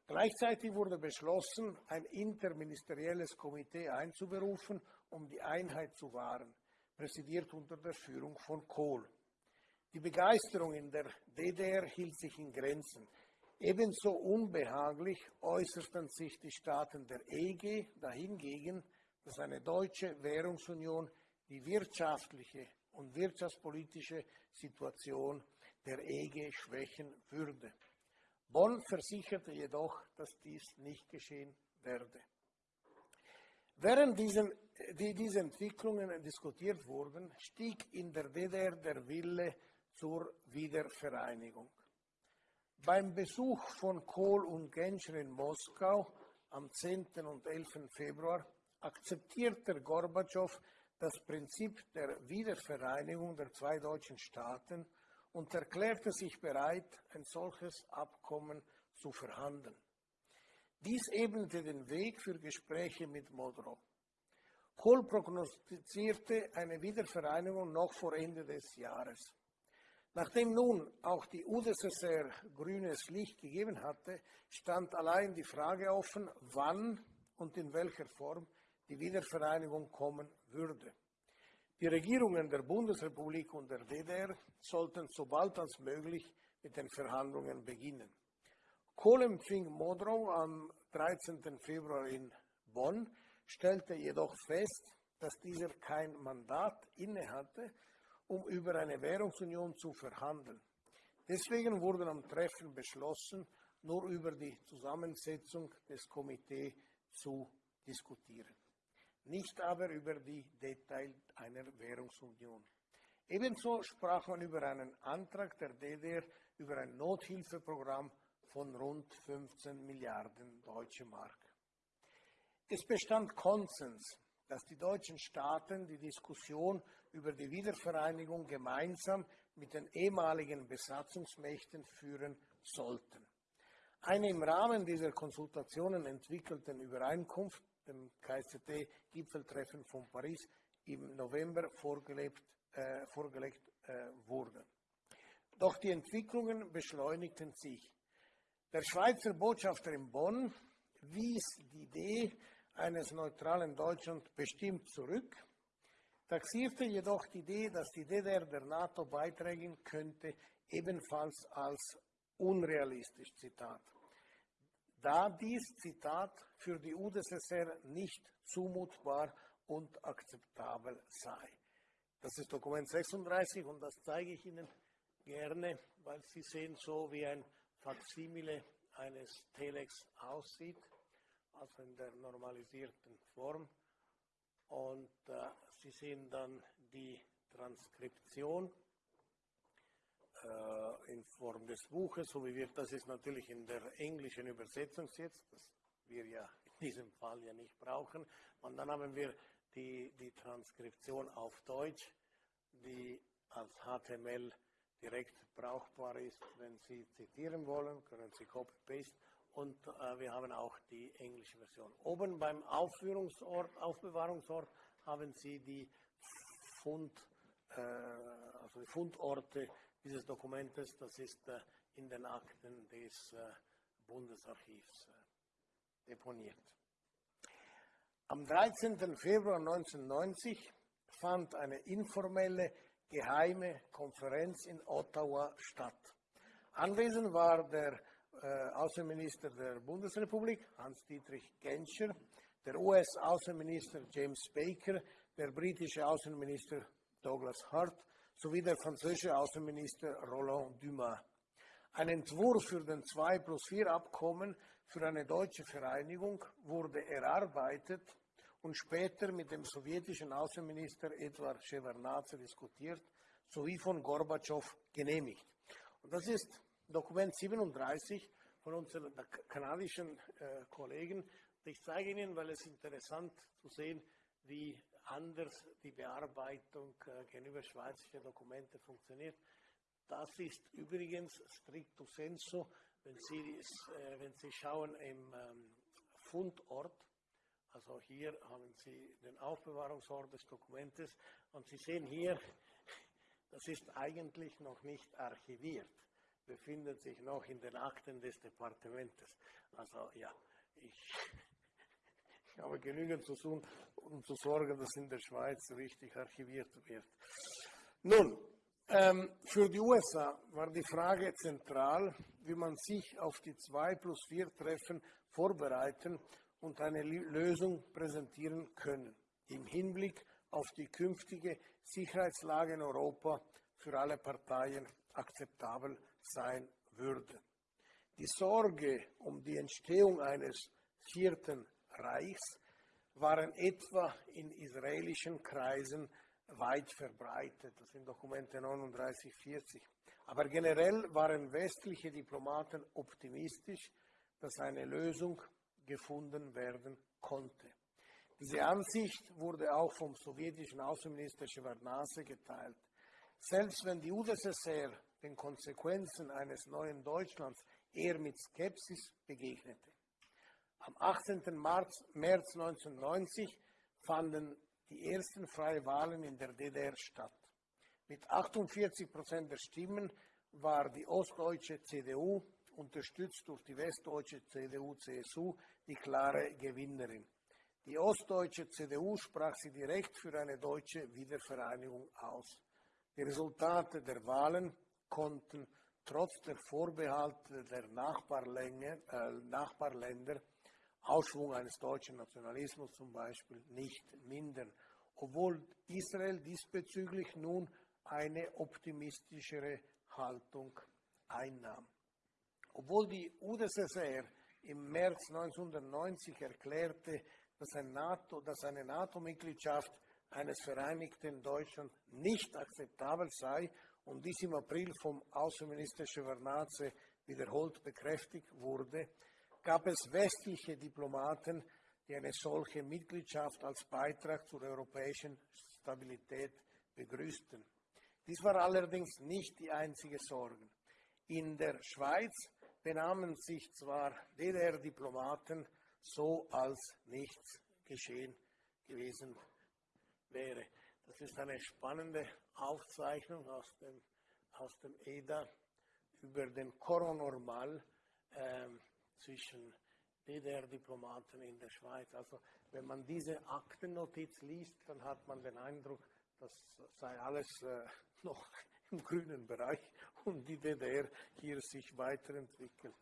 Gleichzeitig wurde beschlossen, ein interministerielles Komitee einzuberufen, um die Einheit zu wahren, präsidiert unter der Führung von Kohl. Die Begeisterung in der DDR hielt sich in Grenzen. Ebenso unbehaglich äußerten sich die Staaten der EG dahingegen, dass eine deutsche Währungsunion die wirtschaftliche und wirtschaftspolitische Situation der EG schwächen würde. Bonn versicherte jedoch, dass dies nicht geschehen werde. Während diesen, die, diese Entwicklungen diskutiert wurden, stieg in der DDR der Wille zur Wiedervereinigung. Beim Besuch von Kohl und Genscher in Moskau am 10. und 11. Februar akzeptierte Gorbatschow das Prinzip der Wiedervereinigung der zwei deutschen Staaten und erklärte sich bereit, ein solches Abkommen zu verhandeln. Dies ebnete den Weg für Gespräche mit Modrow. Kohl prognostizierte eine Wiedervereinigung noch vor Ende des Jahres. Nachdem nun auch die UdSSR grünes Licht gegeben hatte, stand allein die Frage offen, wann und in welcher Form die Wiedervereinigung kommen würde. Die Regierungen der Bundesrepublik und der DDR sollten so bald als möglich mit den Verhandlungen beginnen. Kohl empfing Modrow am 13. Februar in Bonn, stellte jedoch fest, dass dieser kein Mandat innehatte um über eine Währungsunion zu verhandeln. Deswegen wurde am Treffen beschlossen, nur über die Zusammensetzung des Komitees zu diskutieren, nicht aber über die Details einer Währungsunion. Ebenso sprach man über einen Antrag der DDR über ein Nothilfeprogramm von rund 15 Milliarden Deutsche Mark. Es bestand Konsens, dass die deutschen Staaten die Diskussion über die Wiedervereinigung gemeinsam mit den ehemaligen Besatzungsmächten führen sollten. Eine im Rahmen dieser Konsultationen entwickelten Übereinkunft, dem KSZT-Gipfeltreffen von Paris, im November vorgelegt, äh, vorgelegt äh, wurde. Doch die Entwicklungen beschleunigten sich. Der Schweizer Botschafter in Bonn wies die Idee eines neutralen Deutschland bestimmt zurück taxierte jedoch die Idee, dass die DDR der NATO beitragen könnte, ebenfalls als unrealistisch. Zitat. Da dies, Zitat, für die UdSSR nicht zumutbar und akzeptabel sei. Das ist Dokument 36 und das zeige ich Ihnen gerne, weil Sie sehen so, wie ein Faksimile eines Telex aussieht, also in der normalisierten Form. Und äh, Sie sehen dann die Transkription in Form des Buches, so wie wir, das ist natürlich in der englischen Übersetzung jetzt, das wir ja in diesem Fall ja nicht brauchen. Und dann haben wir die, die Transkription auf Deutsch, die als HTML direkt brauchbar ist. Wenn Sie zitieren wollen, können Sie Copy-Paste und äh, wir haben auch die englische Version. Oben beim Aufführungsort, Aufbewahrungsort haben Sie die, Fund, äh, also die Fundorte dieses Dokumentes. Das ist äh, in den Akten des äh, Bundesarchivs äh, deponiert. Am 13. Februar 1990 fand eine informelle geheime Konferenz in Ottawa statt. Anwesend war der äh, Außenminister der Bundesrepublik, Hans-Dietrich Genscher, der US-Außenminister James Baker, der britische Außenminister Douglas Hart sowie der französische Außenminister Roland Dumas. Ein Entwurf für den 2 plus 4 Abkommen für eine deutsche Vereinigung wurde erarbeitet und später mit dem sowjetischen Außenminister Edward Shevardnadze diskutiert sowie von Gorbatschow genehmigt. Und das ist Dokument 37 von unseren kanadischen äh, Kollegen, ich zeige Ihnen, weil es interessant zu sehen, wie anders die Bearbeitung äh, gegenüber schweizerischen Dokumenten funktioniert. Das ist übrigens stricto sensu, wenn Sie, äh, wenn Sie schauen im ähm, Fundort, also hier haben Sie den Aufbewahrungsort des Dokumentes und Sie sehen hier, das ist eigentlich noch nicht archiviert, befindet sich noch in den Akten des Departementes. Also ja, ich habe genügend zu tun, um zu sorgen, dass in der Schweiz richtig archiviert wird. Nun, Ähm, für die USA war die Frage zentral, wie man sich auf die 2 plus 4 Treffen vorbereiten und eine Lösung präsentieren können, im Hinblick auf die künftige Sicherheitslage in Europa für alle Parteien akzeptabel sein würde. Die Sorge um die Entstehung eines vierten Reichs waren etwa in israelischen Kreisen weit verbreitet. Das sind Dokumente 39, 40. Aber generell waren westliche Diplomaten optimistisch, dass eine Lösung gefunden werden konnte. Diese Ansicht wurde auch vom sowjetischen Außenminister Shevardnadze geteilt. Selbst wenn die UdSSR den Konsequenzen eines neuen Deutschlands eher mit Skepsis begegnete. Am 18. März, März 1990 fanden die ersten freien Wahlen in der DDR statt. Mit 48 Prozent der Stimmen war die ostdeutsche CDU, unterstützt durch die westdeutsche CDU-CSU, die klare Gewinnerin. Die ostdeutsche CDU sprach sich direkt für eine deutsche Wiedervereinigung aus. Die Resultate der Wahlen konnten trotz der Vorbehalte der äh, Nachbarländer Ausschwung eines deutschen Nationalismus zum Beispiel nicht mindern, obwohl Israel diesbezüglich nun eine optimistischere Haltung einnahm. Obwohl die UdSSR im März 1990 erklärte, dass, ein NATO, dass eine NATO-Mitgliedschaft eines vereinigten Deutschland nicht akzeptabel sei und dies im April vom Außenminister Shevardnadze wiederholt bekräftigt wurde, gab es westliche Diplomaten, die eine solche Mitgliedschaft als Beitrag zur europäischen Stabilität begrüßten. Dies war allerdings nicht die einzige Sorge. In der Schweiz benahmen sich zwar DDR-Diplomaten so, als nichts geschehen gewesen wäre. Das ist eine spannende Aufzeichnung aus dem, aus dem EDA über den Koronormal. Ähm, zwischen DDR-Diplomaten in der Schweiz. Also wenn man diese Aktennotiz liest, dann hat man den Eindruck, das sei alles äh, noch *laughs* im grünen Bereich und die DDR hier sich weiterentwickelt.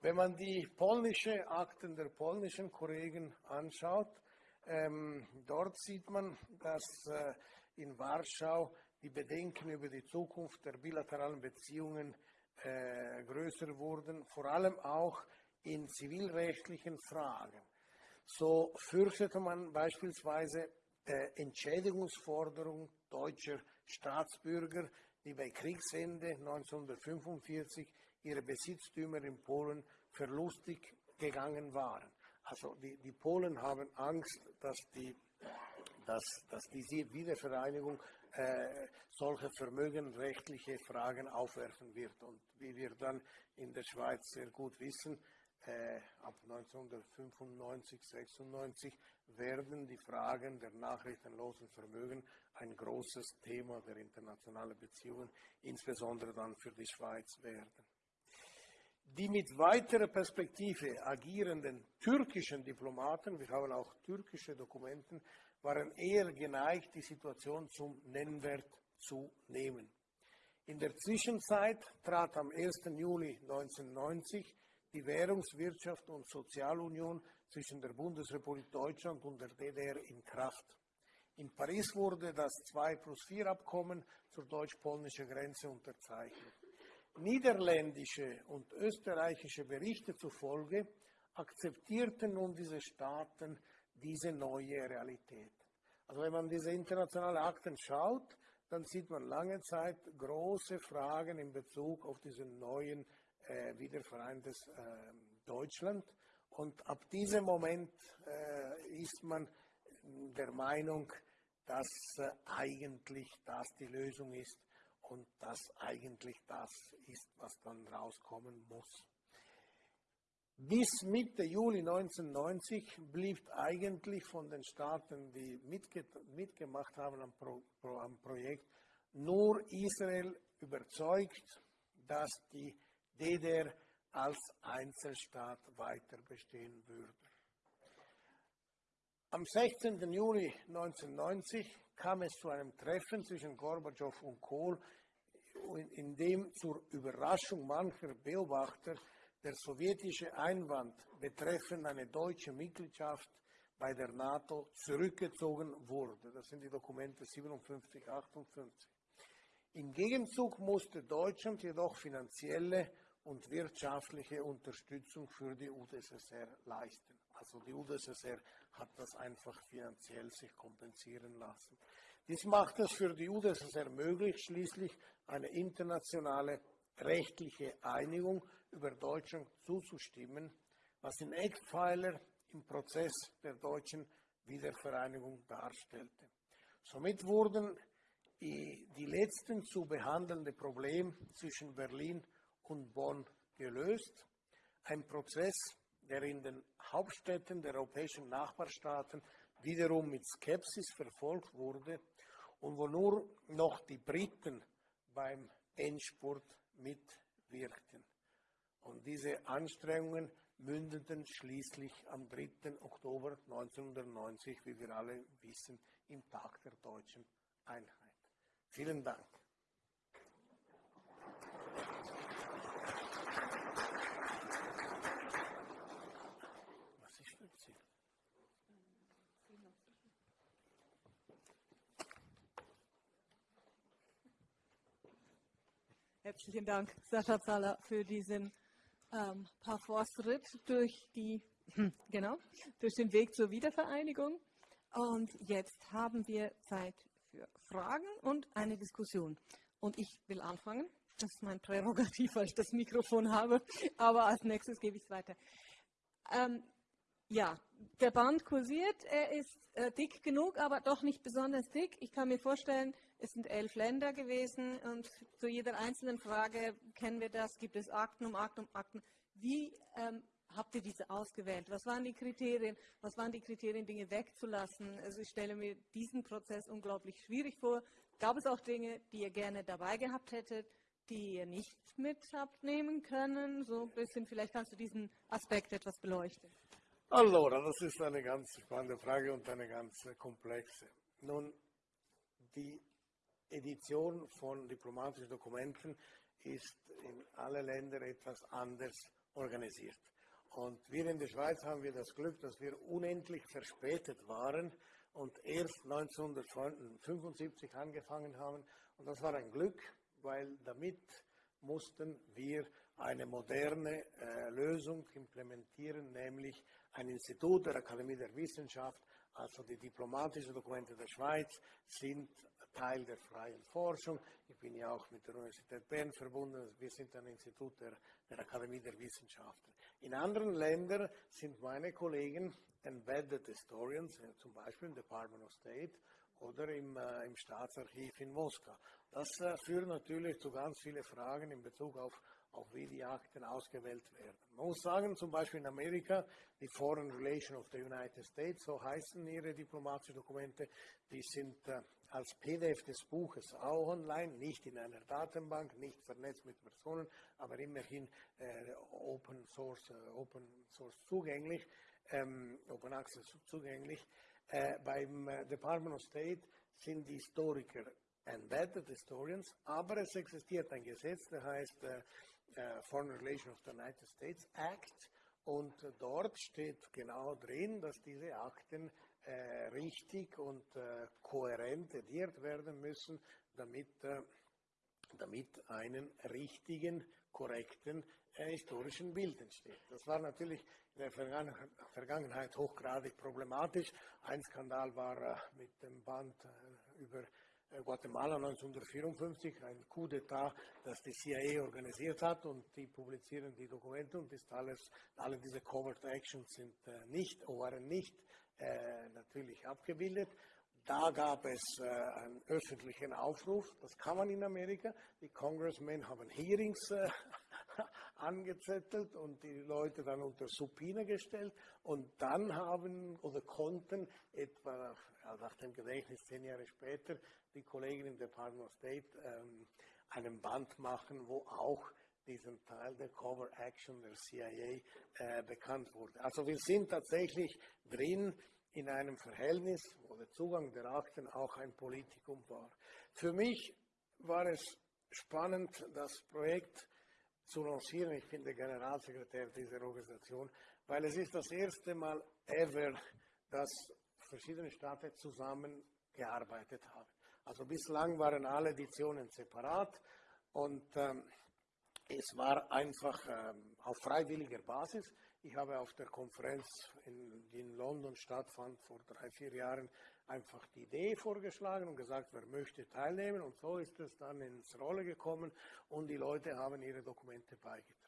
Wenn man die polnische Akten der polnischen Kollegen anschaut, ähm, dort sieht man, dass äh, in Warschau die Bedenken über die Zukunft der bilateralen Beziehungen äh, größer wurden, vor allem auch in zivilrechtlichen Fragen. So fürchtete man beispielsweise äh, Entschädigungsforderungen deutscher Staatsbürger, die bei Kriegsende 1945 ihre Besitztümer in Polen verlustig gegangen waren. Also die, die Polen haben Angst, dass die, dass, dass diese Wiedervereinigung äh, solche vermögenrechtliche Fragen aufwerfen wird. Und wie wir dann in der Schweiz sehr gut wissen, äh, ab 1995, 96 werden die Fragen der nachrichtenlosen Vermögen ein großes Thema der internationalen Beziehungen, insbesondere dann für die Schweiz werden. Die mit weiterer Perspektive agierenden türkischen Diplomaten, wir haben auch türkische Dokumenten, waren eher geneigt, die Situation zum Nennwert zu nehmen. In der Zwischenzeit trat am 1. Juli 1990 die Währungswirtschaft und Sozialunion zwischen der Bundesrepublik Deutschland und der DDR in Kraft. In Paris wurde das 2 plus 4 Abkommen zur deutsch-polnischen Grenze unterzeichnet. Niederländische und österreichische Berichte zufolge akzeptierten nun diese Staaten diese neue Realität. Also wenn man diese internationalen Akten schaut, dann sieht man lange Zeit große Fragen in Bezug auf diesen neuen äh, wiedervereintes äh, Deutschland. Und ab diesem Moment äh, ist man der Meinung, dass äh, eigentlich das die Lösung ist und dass eigentlich das ist, was dann rauskommen muss. Bis Mitte Juli 1990 blieb eigentlich von den Staaten, die mitge mitgemacht haben am, Pro am Projekt, nur Israel überzeugt, dass die DDR als Einzelstaat weiter bestehen würde. Am 16. Juli 1990 kam es zu einem Treffen zwischen Gorbatschow und Kohl, in dem zur Überraschung mancher Beobachter der sowjetische Einwand betreffend eine deutsche Mitgliedschaft bei der NATO zurückgezogen wurde. Das sind die Dokumente 57, 58. Im Gegenzug musste Deutschland jedoch finanzielle und wirtschaftliche Unterstützung für die UdSSR leisten. Also die UdSSR hat das einfach finanziell sich kompensieren lassen. Dies macht es für die UdSSR möglich, schließlich eine internationale rechtliche Einigung über Deutschland zuzustimmen, was den Eckpfeiler im Prozess der deutschen Wiedervereinigung darstellte. Somit wurden die, die letzten zu behandelnde Problem zwischen Berlin und Bonn gelöst. Ein Prozess, der in den Hauptstädten der europäischen Nachbarstaaten wiederum mit Skepsis verfolgt wurde und wo nur noch die Briten beim Endspurt mitwirkten. Und diese Anstrengungen mündeten schließlich am 3. Oktober 1990, wie wir alle wissen, im Tag der deutschen Einheit. Vielen Dank. Was ist für Ziel? Herzlichen Dank, Sascha Zahler, für diesen ähm, Parforce-Ritt durch, die, genau, durch den Weg zur Wiedervereinigung. Und jetzt haben wir Zeit für Fragen und eine Diskussion. Und ich will anfangen. Das ist mein Prärogativ, weil ich das Mikrofon habe. Aber als nächstes gebe ich es weiter. Ähm, ja, der Band kursiert. Er ist äh, dick genug, aber doch nicht besonders dick. Ich kann mir vorstellen, es sind elf Länder gewesen und zu jeder einzelnen Frage kennen wir das. Gibt es Akten um Akten um Akten? Wie ähm, habt ihr diese ausgewählt? Was waren die Kriterien? Was waren die Kriterien, Dinge wegzulassen? Also ich stelle mir diesen Prozess unglaublich schwierig vor. Gab es auch Dinge, die ihr gerne dabei gehabt hättet, die ihr nicht mit habt nehmen können? So ein bisschen, vielleicht kannst du diesen Aspekt etwas beleuchten. Allora, das ist eine ganz spannende Frage und eine ganz komplexe. Nun, die Edition von diplomatischen Dokumenten ist in alle Länder etwas anders organisiert. Und wir in der Schweiz haben wir das Glück, dass wir unendlich verspätet waren und erst 1975 angefangen haben. Und das war ein Glück, weil damit mussten wir eine moderne äh, Lösung implementieren, nämlich ein Institut der Akademie der Wissenschaft, also die diplomatischen Dokumente der Schweiz sind Teil der freien Forschung. Ich bin ja auch mit der Universität Bern verbunden. Wir sind ein Institut der, der Akademie der Wissenschaften. In anderen Ländern sind meine Kollegen Embedded Historians, äh, zum Beispiel im Department of State oder im, äh, im Staatsarchiv in Moskau. Das äh, führt natürlich zu ganz vielen Fragen in Bezug auf auch wie die Akten ausgewählt werden. Man muss sagen, zum Beispiel in Amerika, die Foreign Relations of the United States, so heißen ihre diplomatischen Dokumente, die sind äh, als PDF des Buches auch online, nicht in einer Datenbank, nicht vernetzt mit Personen, aber immerhin äh, Open, Source, äh, Open Source zugänglich, ähm, Open Access zugänglich. Äh, beim äh, Department of State sind die Historiker embedded historians, aber es existiert ein Gesetz, der heißt äh, Foreign Relations of the United States Act. Und dort steht genau drin, dass diese Akten äh, richtig und äh, kohärent ediert werden müssen, damit, äh, damit einen richtigen, korrekten historischen Bild entsteht. Das war natürlich in der Vergangenheit hochgradig problematisch. Ein Skandal war mit dem Band über Guatemala 1954, ein Coup d'etat, das die CIA organisiert hat und die publizieren die Dokumente und ist alles, alle diese Covert Actions sind äh, nicht, waren nicht äh, natürlich abgebildet. Da gab es äh, einen öffentlichen Aufruf, das kann man in Amerika. Die Congressmen haben Hearings äh, angezettelt und die Leute dann unter Subpoena gestellt und dann haben oder konnten etwa nach dem Gedächtnis zehn Jahre später die Kollegen im Department of State ähm, einen Band machen, wo auch diesen Teil der Cover Action der CIA äh, bekannt wurde. Also wir sind tatsächlich drin in einem Verhältnis, wo der Zugang der Akten auch ein Politikum war. Für mich war es spannend, das Projekt zu lancieren. Ich bin der Generalsekretär dieser Organisation, weil es ist das erste Mal ever, dass verschiedene Staaten zusammengearbeitet haben. Also bislang waren alle Editionen separat und ähm, es war einfach ähm, auf freiwilliger Basis. Ich habe auf der Konferenz, in, die in London stattfand vor drei, vier Jahren, einfach die Idee vorgeschlagen und gesagt, wer möchte teilnehmen. Und so ist es dann ins Rolle gekommen und die Leute haben ihre Dokumente beigetragen.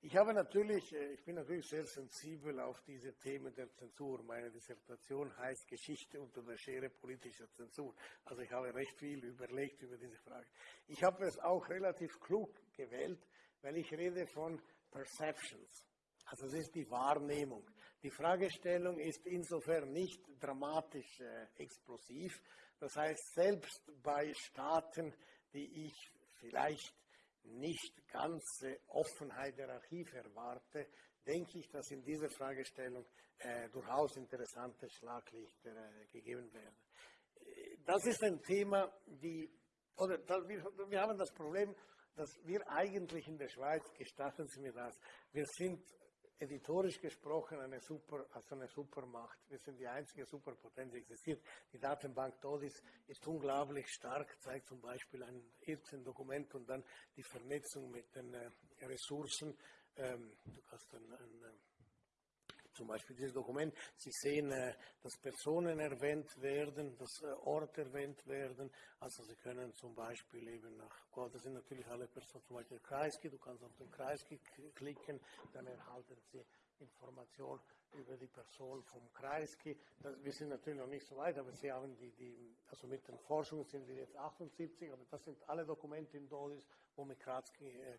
Ich habe natürlich, äh, ich bin natürlich sehr sensibel auf diese Themen der Zensur. Meine Dissertation heißt Geschichte unter der Schere politischer Zensur. Also ich habe recht viel überlegt über diese Frage. Ich habe es auch relativ klug gewählt, weil ich rede von Perceptions. Also es ist die Wahrnehmung. Die Fragestellung ist insofern nicht dramatisch äh, explosiv. Das heißt, selbst bei Staaten, die ich vielleicht nicht ganze Offenheit der Archive erwarte, denke ich, dass in dieser Fragestellung äh, durchaus interessante Schlaglichter äh, gegeben werden. Das ist ein Thema, die, oder wir, wir haben das Problem, dass wir eigentlich in der Schweiz, gestatten Sie mir das, wir sind editorisch gesprochen eine, Super, also eine Supermacht. Wir sind die einzige Superpotenz, die existiert. Die Datenbank DODIS ist unglaublich stark, zeigt zum Beispiel ein 14 Dokument und dann die Vernetzung mit den äh, Ressourcen. Ähm, du kannst ein, ein äh, zum Beispiel dieses Dokument. Sie sehen, äh, dass Personen erwähnt werden, dass äh, Orte erwähnt werden. Also Sie können zum Beispiel eben nach, oh, das sind natürlich alle Personen, zum Beispiel Kreisky, du kannst auf den Kreisky klicken, dann erhalten Sie Informationen über die Person vom Kreisky. wir sind natürlich noch nicht so weit, aber Sie haben die, die, also mit den Forschungen sind wir jetzt 78, aber das sind alle Dokumente in DODIS, wo mit Kreisky äh,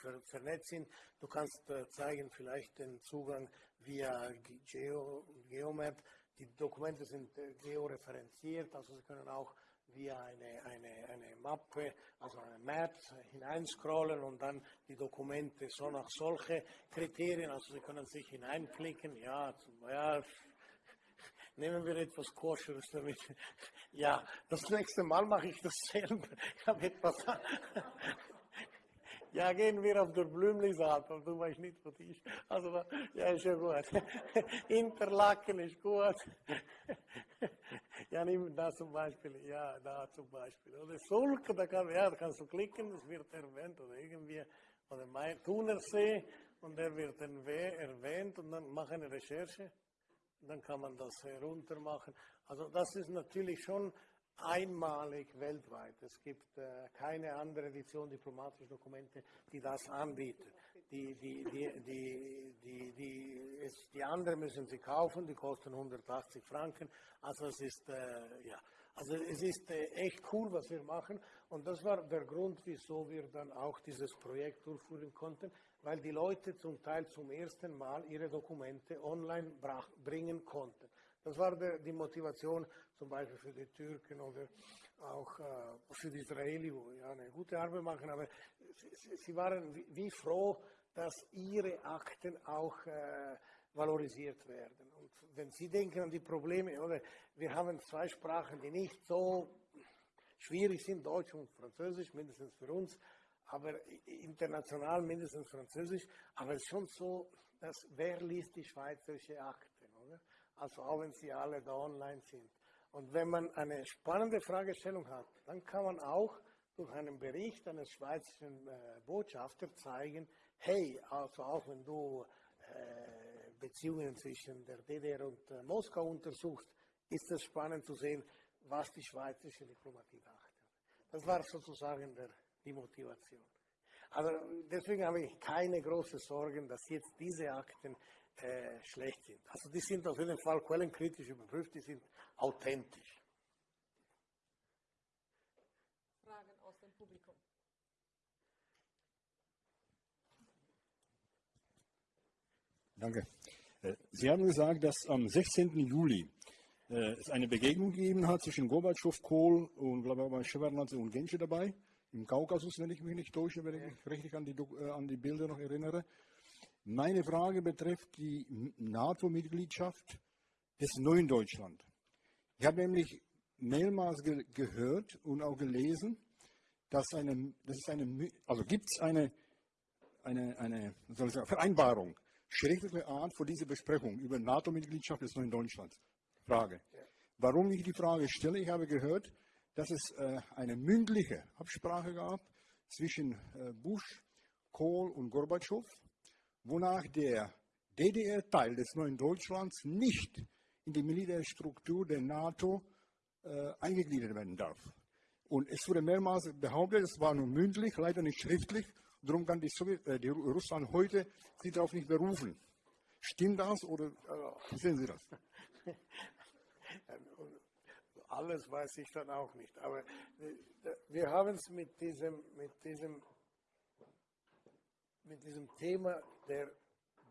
ver, vernetzt sind. Du kannst äh, zeigen vielleicht den Zugang via Geo, Geomap. Die Dokumente sind äh, georeferenziert, also Sie können auch via eine, eine, eine Mappe, also eine Map hineinscrollen und dann die Dokumente so nach solche Kriterien, also Sie können sich hineinklicken, ja, ja nehmen wir etwas Koscheres damit. *laughs* Ja, das nächste Mal mache ich das selber. *laughs* Ich habe etwas *laughs* ja, gehen wir auf der Blümlisaat, du weißt nicht, was ich. Also, ja, ist ja gut. Interlaken ist gut. ja, nimm da zum Beispiel, ja, da zum Beispiel. Oder Sulk, da, kann, ja, da kannst du klicken, das wird erwähnt, oder irgendwie, oder Thunersee, und der wird erwähnt, und dann mach eine Recherche, dann kann man das herunter machen. Also, das ist natürlich schon einmalig weltweit. Es gibt äh, keine andere Edition diplomatischer Dokumente, die das anbietet. Die, die, die, die, die, die, es, die anderen müssen sie kaufen, die kosten 180 Franken. Also es ist, äh, ja, also es ist äh, echt cool, was wir machen. Und das war der Grund, wieso wir dann auch dieses Projekt durchführen konnten, weil die Leute zum Teil zum ersten Mal ihre Dokumente online brach, bringen konnten. Das war der, die Motivation zum Beispiel für die Türken oder auch äh, für die Israelis, wo ja eine gute Arbeit machen, aber sie, sie waren wie, wie, froh, dass ihre Akten auch äh, valorisiert werden. Und wenn Sie denken an die Probleme, oder wir haben zwei Sprachen, die nicht so schwierig sind, Deutsch und Französisch, mindestens für uns, aber international mindestens Französisch, aber es ist schon so, dass wer liest die schweizerische Akte? also auch wenn sie alle da online sind. Und wenn man eine spannende Fragestellung hat, dann kann man auch durch einen Bericht eines schweizerischen äh, Botschafters zeigen, hey, also auch wenn du äh, Beziehungen zwischen der DDR und äh, Moskau untersuchst, ist es spannend zu sehen, was die schweizerische Diplomatie dachte. Das war sozusagen der, die Motivation. Also deswegen habe ich keine großen Sorgen, dass jetzt diese Akten äh, schlecht sind. Also die sind auf jeden Fall quellenkritisch überprüft, die sind authentisch. Fragen aus dem Publikum. Danke. Äh, Sie haben gesagt, dass am 16. Juli äh, es eine Begegnung gegeben hat zwischen Gorbatschow, Kohl und glaube ich und Genscher dabei, im Kaukasus, wenn ich mich nicht täusche, wenn ich mich richtig an die, äh, an die Bilder noch erinnere. Meine Frage betrifft die NATO-Mitgliedschaft. des neuen Deutschland. Ich habe nämlich mehrmals ge gehört und auch gelesen, dass, eine, dass es eine, also gibt es eine, eine, eine sagen, Vereinbarung, schriftliche Art für diese Besprechung über NATO-Mitgliedschaft des neuen Deutschlands. Frage. Warum ich die Frage stelle, ich habe gehört, dass es äh, eine mündliche Absprache gab zwischen äh, Bush, Kohl und Gorbatschow, wonach der DDR-Teil des neuen Deutschlands nicht in die Militärstruktur der NATO äh, eingegliedert werden darf. Und es wurde mehrmals behauptet, es war nur mündlich, leider nicht schriftlich. Darum kann die, Sowjet, äh, die Russland heute sich darauf nicht berufen. Stimmt das oder wie sehen Sie das? *laughs* Alles weiß ich dann auch nicht. Aber wir haben es mit diesem, mit diesem, mit diesem Thema der,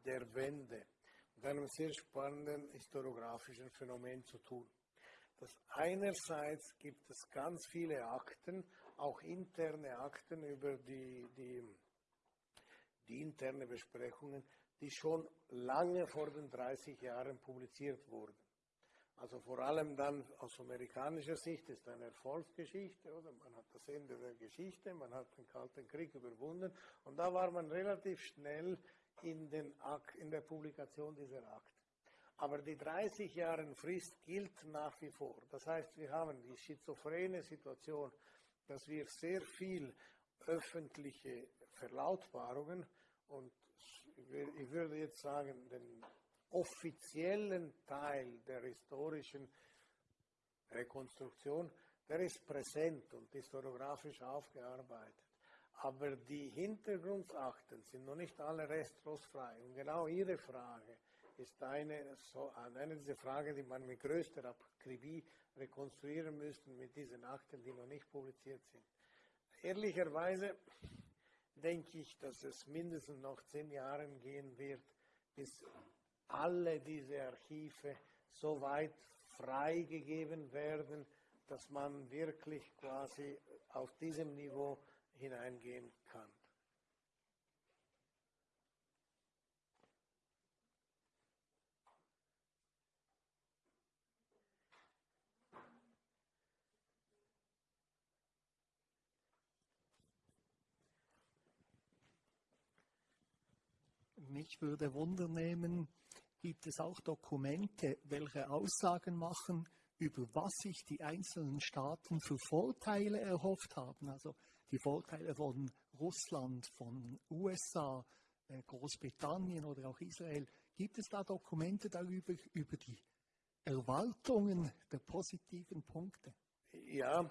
der Wende, mit einem sehr spannenden historiografischen Phänomen zu tun. Dass einerseits gibt es ganz viele Akten, auch interne Akten über die, die, die interne Besprechungen, die schon lange vor den 30 Jahren publiziert wurden. Also vor allem dann aus amerikanischer Sicht ist eine Erfolgsgeschichte, oder? Man hat das Ende der Geschichte, man hat den Kalten Krieg überwunden und da war man relativ schnell in, den Akt, in der Publikation dieser Akten. Aber die 30 Jahre Frist gilt nach wie vor. Das heißt, wir haben die schizophrene Situation, dass wir sehr viel öffentliche Verlautbarungen und ich würde jetzt sagen, den offiziellen Teil der historischen Rekonstruktion, der ist präsent und historiografisch aufgearbeitet. Aber die Hintergrundakten sind noch nicht alle restlos frei. Und genau Ihre Frage ist eine, so, eine dieser Fragen, die man mit größter Akribie rekonstruieren müsste mit diesen Akten, die noch nicht publiziert sind. Ehrlicherweise denke ich, dass es mindestens noch zehn Jahre gehen wird, bis alle diese Archive so weit freigegeben werden, dass man wirklich quasi auf diesem Niveau hineingehen kann. Mich würde Wunder nehmen, gibt es auch Dokumente, welche Aussagen machen, über was sich die einzelnen Staaten für Vorteile erhofft haben. Also die Vorteile von Russland, von USA, äh, Großbritannien oder auch Israel. Gibt es da Dokumente darüber, über die Erwartungen der positiven Punkte? Ja,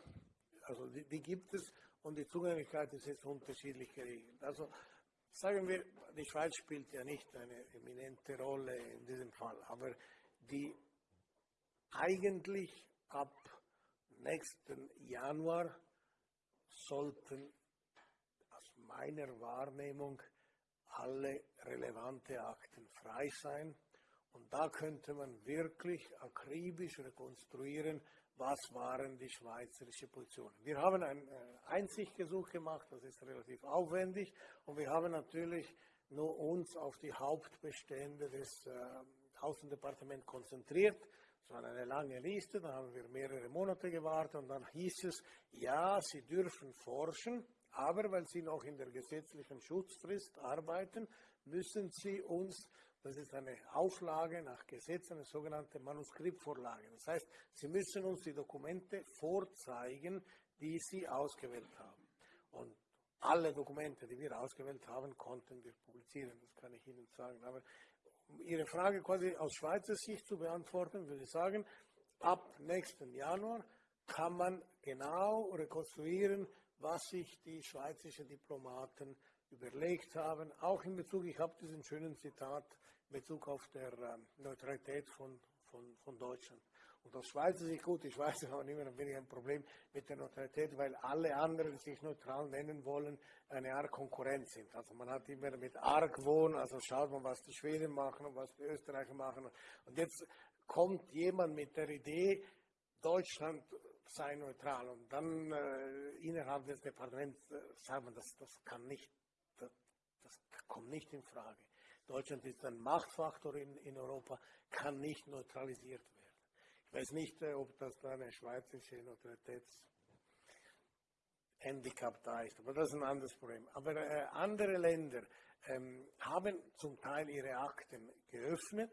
also die, die gibt es und die Zugänglichkeit ist jetzt unterschiedlich geregelt. Also Sagen wir, die Schweiz spielt ja nicht eine eminente Rolle in diesem Fall, aber die eigentlich ab nächsten Januar sollten aus meiner Wahrnehmung alle relevante Akten frei sein. Und da könnte man wirklich akribisch rekonstruieren, was waren die schweizerische Positionen. Wir haben ein äh, Einsichtgesuch gemacht, das ist relativ aufwendig und wir haben natürlich nur uns auf die Hauptbestände des äh, Außendepartements konzentriert. Es war eine lange Liste, da haben wir mehrere Monate gewartet und dann hieß es, ja, Sie dürfen forschen, aber weil Sie noch in der gesetzlichen Schutzfrist arbeiten, müssen Sie uns das ist eine Auflage nach Gesetz, eine sogenannte Manuskriptvorlage. Das heißt, Sie müssen uns die Dokumente vorzeigen, die Sie ausgewählt haben. Und alle Dokumente, die wir ausgewählt haben, konnten wir publizieren, das kann ich Ihnen sagen. Aber um Ihre Frage quasi aus Schweizer Sicht zu beantworten, würde ich sagen, ab nächsten Januar kann man genau rekonstruieren, was sich die schweizerischen Diplomaten überlegt haben, auch in Bezug, ich habe diesen schönen Zitat in Bezug auf der ähm, Neutralität von, von, von Deutschland. Und aus Schweizer Sicht, gut, die Schweizer *laughs* haben immer ein wenig ein Problem mit der Neutralität, weil alle anderen, die sich neutral nennen wollen, eine Art Konkurrenz sind. Also man hat immer mit Argwohn, also schaut man, was die Schweden machen und was die Österreicher machen. Und jetzt kommt jemand mit der Idee, Deutschland sei neutral. Und dann äh, innerhalb des Departements äh, sagt man, das, das kann nicht, das, das kommt nicht in Frage. Deutschland ist ein Machtfaktor in, in Europa, kann nicht neutralisiert werden. Ich weiß nicht, äh, ob das da eine schweizerische Neutralitätshandicap da ist, aber das ist ein anderes Problem. Aber äh, andere Länder ähm, haben zum Teil ihre Akten geöffnet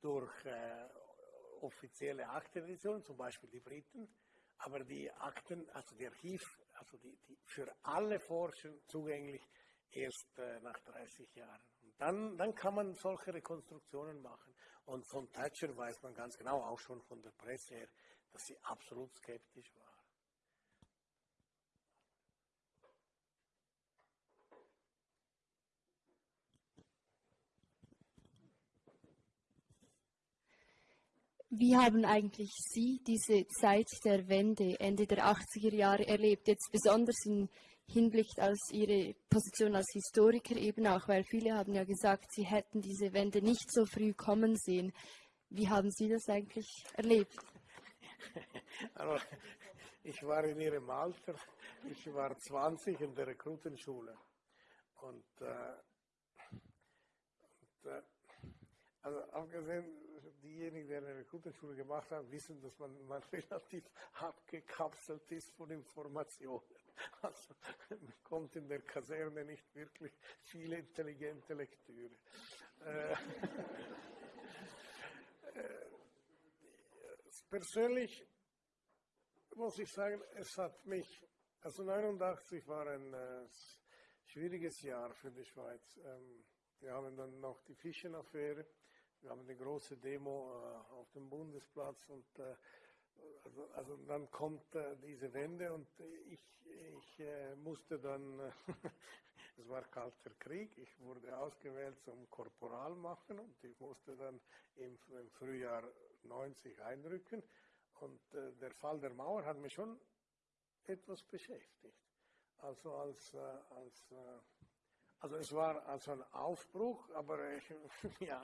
durch äh, offizielle Akteneditionen, zum Beispiel die Briten, aber die Akten, also die Archiv, also die, die für alle Forscher zugänglich erst äh, nach 30 Jahren. Und dann, dann kann man solche Rekonstruktionen machen. Und von Thatcher weiß man ganz genau, auch schon von der Presse her, dass sie absolut skeptisch war. Wie haben eigentlich Sie diese Zeit der Wende, Ende der 80er Jahre erlebt, jetzt besonders im Hinblick auf Ihre Position als Historiker eben auch, weil viele haben ja gesagt, Sie hätten diese Wende nicht so früh kommen sehen. Wie haben Sie das eigentlich erlebt? *laughs* Also, ich war in Ihrem Alter, ich war 20 in der Rekrutenschule und, äh, und äh, also abgesehen diejenigen, die eine Rekrutenschule gemacht haben, wissen, dass man, man *laughs* relativ abgekapselt ist von Informationen. Also man kommt in der Kaserne nicht wirklich viele intelligente Lektüre. Äh, äh, persönlich muss ich sagen, es hat mich, also 89 war ein äh, schwieriges Jahr für die Schweiz. Ähm, wir haben dann noch die Fischenaffäre wir haben eine große Demo äh, auf dem Bundesplatz und äh, also, also, dann kommt äh, diese Wende und ich, ich äh, musste dann, *laughs* es war kalter Krieg, ich wurde ausgewählt zum Korporal machen und ich musste dann im, im Frühjahr 90 einrücken und äh, der Fall der Mauer hat mich schon etwas beschäftigt. Also als, äh, als also es war also ein Aufbruch, aber ich, *laughs* ja,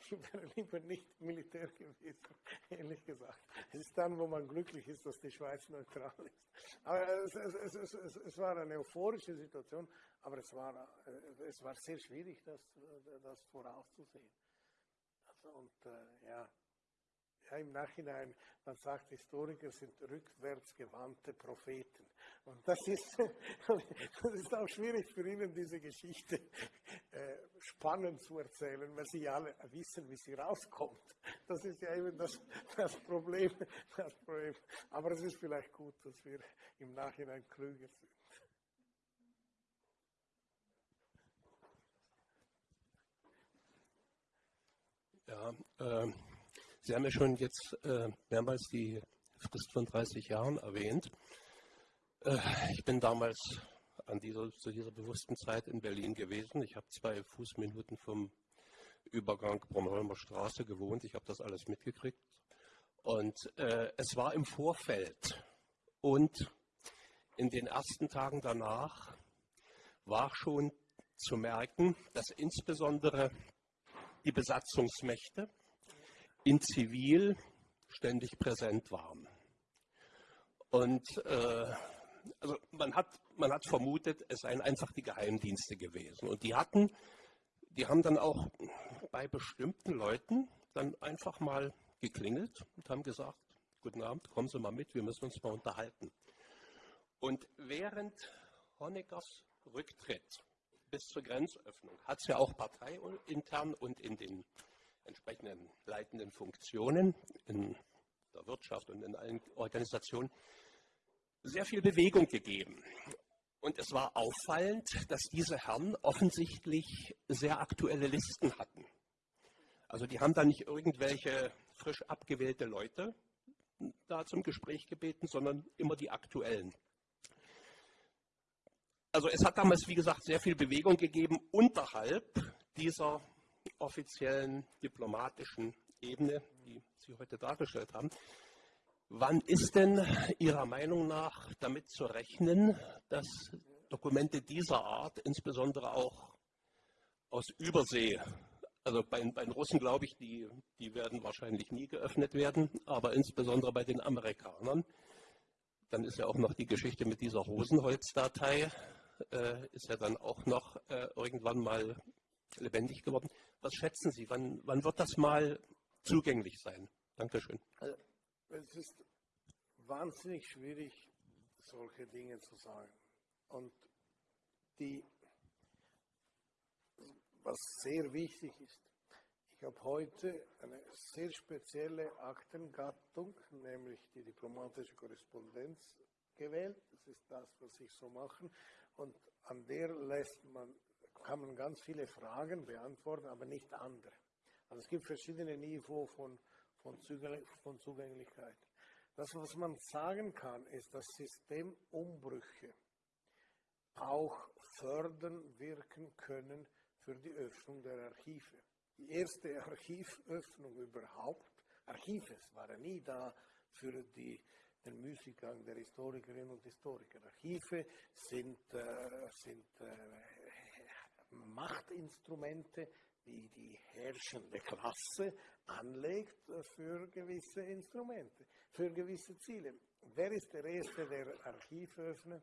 ich, wäre lieber nicht Militär gewesen, ehrlich gesagt. Es ist dann, wo man glücklich ist, dass die Schweiz neutral ist. Aber es, es, es, es war eine euphorische Situation, aber es war, es war sehr schwierig, das, das vorauszusehen. Also und äh, ja, ja, im Nachhinein, man sagt, Historiker sind rückwärtsgewandte Propheten. Und das ist, *laughs* das ist auch schwierig für Ihnen, diese Geschichte äh, spannend zu erzählen, weil Sie alle wissen, wie sie rauskommt. Das ist ja eben das, das, Problem, das Problem. Aber es ist vielleicht gut, dass wir im Nachhinein klüger sind. Ja, ähm Sie haben ja schon jetzt äh, mehrmals die Frist von 30 Jahren erwähnt. Äh, ich bin damals an dieser, zu dieser bewussten Zeit in Berlin gewesen. Ich habe zwei Fußminuten vom Übergang Bornholmer Straße gewohnt. Ich habe das alles mitgekriegt. Und äh, es war im Vorfeld und in den ersten Tagen danach war schon zu merken, dass insbesondere die Besatzungsmächte in Zivil ständig präsent waren. Und äh, also man hat, man hat vermutet, es seien einfach die Geheimdienste gewesen. Und die hatten, die haben dann auch bei bestimmten Leuten dann einfach mal geklingelt und haben gesagt, guten Abend, kommen Sie mal mit, wir müssen uns mal unterhalten. Und während Honeckers Rücktritt bis zur Grenzöffnung hat es ja auch parteiintern und in den entsprechenden leitenden Funktionen in der Wirtschaft und in allen Organisationen sehr viel Bewegung gegeben. Und es war auffallend, dass diese Herren offensichtlich sehr aktuelle Listen hatten. Also die haben da nicht irgendwelche frisch abgewählte Leute da zum Gespräch gebeten, sondern immer die aktuellen. Also es hat damals, wie gesagt, sehr viel Bewegung gegeben unterhalb dieser offiziellen diplomatischen Ebene, die Sie heute dargestellt haben. Wann ist denn Ihrer Meinung nach damit zu rechnen, dass Dokumente dieser Art, insbesondere auch aus Übersee, also bei, bei den Russen glaube ich, die, die werden wahrscheinlich nie geöffnet werden, aber insbesondere bei den Amerikanern, dann ist ja auch noch die Geschichte mit dieser Rosenholz-Datei, äh, ist ja dann auch noch äh, irgendwann mal lebendig geworden. Was schätzen Sie? Wann, wann wird das mal zugänglich sein? Dankeschön. Also, es ist wahnsinnig schwierig, solche Dinge zu sagen. Und die, was sehr wichtig ist, ich habe heute eine sehr spezielle Aktengattung, nämlich die diplomatische Korrespondenz gewählt. Das ist das, was ich so mache. Und an der lässt man, kann man ganz viele Fragen beantworten, aber nicht andere. Also es gibt verschiedene Niveaus von, von, Zugänglichkeit. Das, was man sagen kann, ist, dass Systemumbrüche auch fördern wirken können für die Öffnung der Archive. Die erste Archivöffnung überhaupt, Archive waren nie da für die, den Müßiggang der Historikerinnen und Historiker. Archive sind, äh, sind äh, Machtinstrumente, die die herrschende Klasse anlegt für gewisse Instrumente, für gewisse Ziele. Wer ist der Erste, der Archiv öffnet?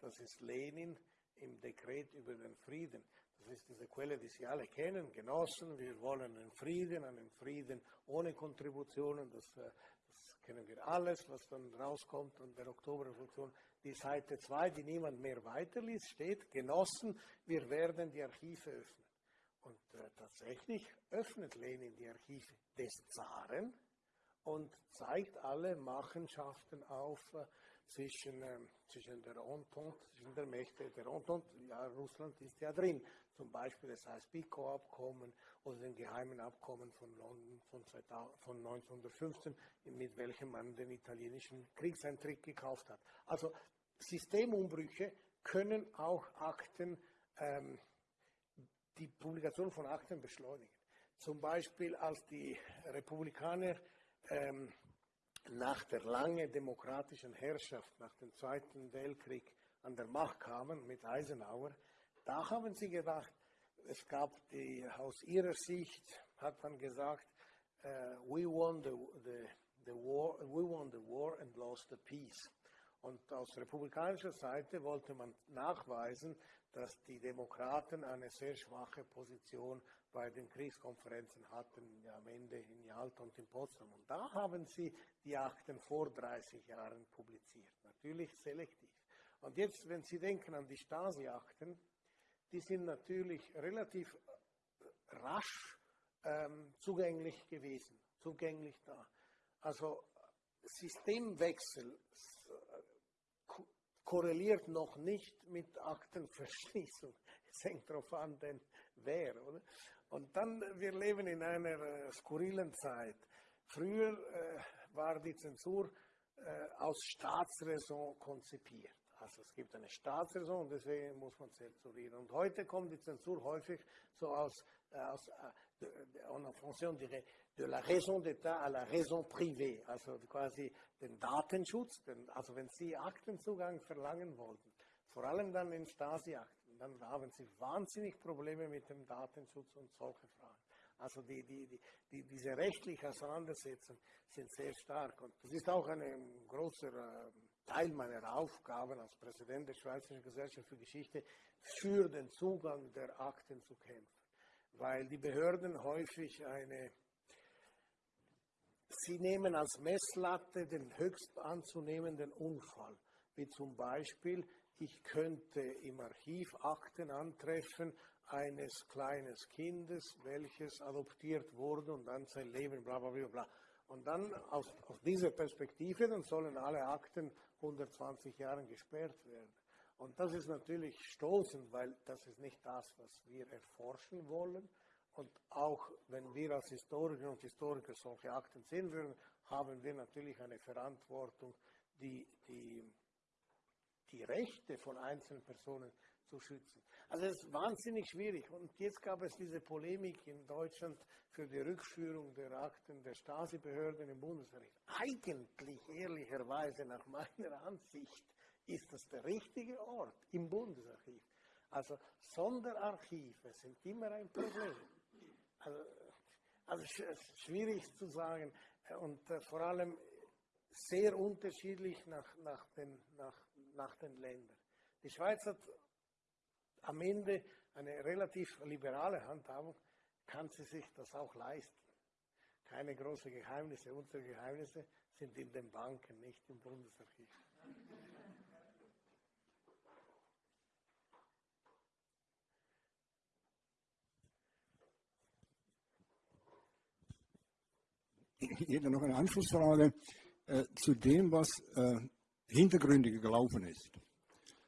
Das ist Lenin im Dekret über den Frieden. Das ist diese Quelle, die Sie alle kennen, Genossen. Wir wollen einen Frieden, einen Frieden ohne Kontributionen. Das, äh, das kennen wir alles, was dann rauskommt an der Oktoberrevolution. Die Seite 2, die niemand mehr weiterliest, steht, Genossen, wir werden die Archive öffnen. Und äh, tatsächlich öffnet Lenin die Archive des Zaren und zeigt alle Machenschaften auf zwischen, äh, zwischen der Entente, zwischen der Mächte der Entente. Ja, Russland ist ja drin. Zum Beispiel das Heiß-Picot-Abkommen oder den geheimen Abkommen von, London von, 2000, von 1915, mit welchem man den italienischen Kriegseintritt gekauft hat. Also Systemumbrüche können auch Akten ähm, die Publikation von Akten beschleunigen. Zum Beispiel als die Republikaner ähm, nach der langen demokratischen Herrschaft, nach dem Zweiten Weltkrieg an der Macht kamen mit Eisenhower, da haben sie gedacht, es gab die, aus ihrer Sicht, hat man gesagt, uh, we, won the, the, the war, we won the war and lost the peace. Und aus republikanischer Seite wollte man nachweisen, dass die Demokraten eine sehr schwache Position bei den Kriegskonferenzen hatten, am Ende in Jalta und in Potsdam. Und da haben sie die Akten vor 30 Jahren publiziert, natürlich selektiv. Und jetzt, wenn Sie denken an die Stasi-Akten, die sind natürlich relativ rasch ähm, zugänglich gewesen, zugänglich da. Also Systemwechsel korreliert noch nicht mit Aktenverschließung. *laughs* Es hängt darauf an, denn wer. Oder? Und dann, wir leben in einer äh, skurrilen Zeit. Früher äh, war die Zensur äh, aus Staatsräson konzipiert. Also es gibt eine Staatsräson und deswegen muss man zensurieren. Und heute kommt die Zensur häufig so aus, äh, aus äh, en fonction de, de la raison d'État à la raison privée, also quasi den Datenschutz. Den, also wenn Sie Aktenzugang verlangen wollten, vor allem dann in Stasi-Akten, dann haben Sie wahnsinnig Probleme mit dem Datenschutz und solche Fragen. Also die, die, die, die, diese rechtliche Auseinandersetzung sind sehr stark. Und das ist auch ein großer äh, Teil meiner Aufgaben als Präsident der Schweizerischen Gesellschaft für Geschichte, für den Zugang der Akten zu kämpfen. Weil die Behörden häufig eine, sie nehmen als Messlatte den höchst anzunehmenden Unfall, wie zum Beispiel, ich könnte im Archiv Akten antreffen eines kleinen Kindes, welches adoptiert wurde und dann sein Leben, bla bla bla bla. Und dann aus, aus dieser Perspektive, dann sollen alle Akten 120 Jahren gesperrt werden. Und das ist natürlich stoßend, weil das ist nicht das, was wir erforschen wollen. Und auch wenn wir als Historiker und Historiker solche Akten sehen würden, haben wir natürlich eine Verantwortung, die, die, die Rechte von einzelnen Personen zu schützen. Also es ist wahnsinnig schwierig. Und jetzt gab es diese Polemik in Deutschland für die Rückführung der Akten der Stasi-Behörden im Bundesrecht. Eigentlich, ehrlicherweise, nach meiner Ansicht, ist das der richtige Ort im Bundesarchiv. Also Sonderarchive sind immer ein Problem. Also, also schwierig zu sagen und äh, vor allem sehr unterschiedlich nach, nach, den, nach, nach den Ländern. Die Schweiz hat am Ende eine relativ liberale Handhabung, kann sie sich das auch leisten. Keine großen Geheimnisse. Unsere Geheimnisse sind in den Banken, nicht im Bundesarchiv. Hätte noch eine Anschlussfrage äh, zu dem, was äh, hintergründig gelaufen ist.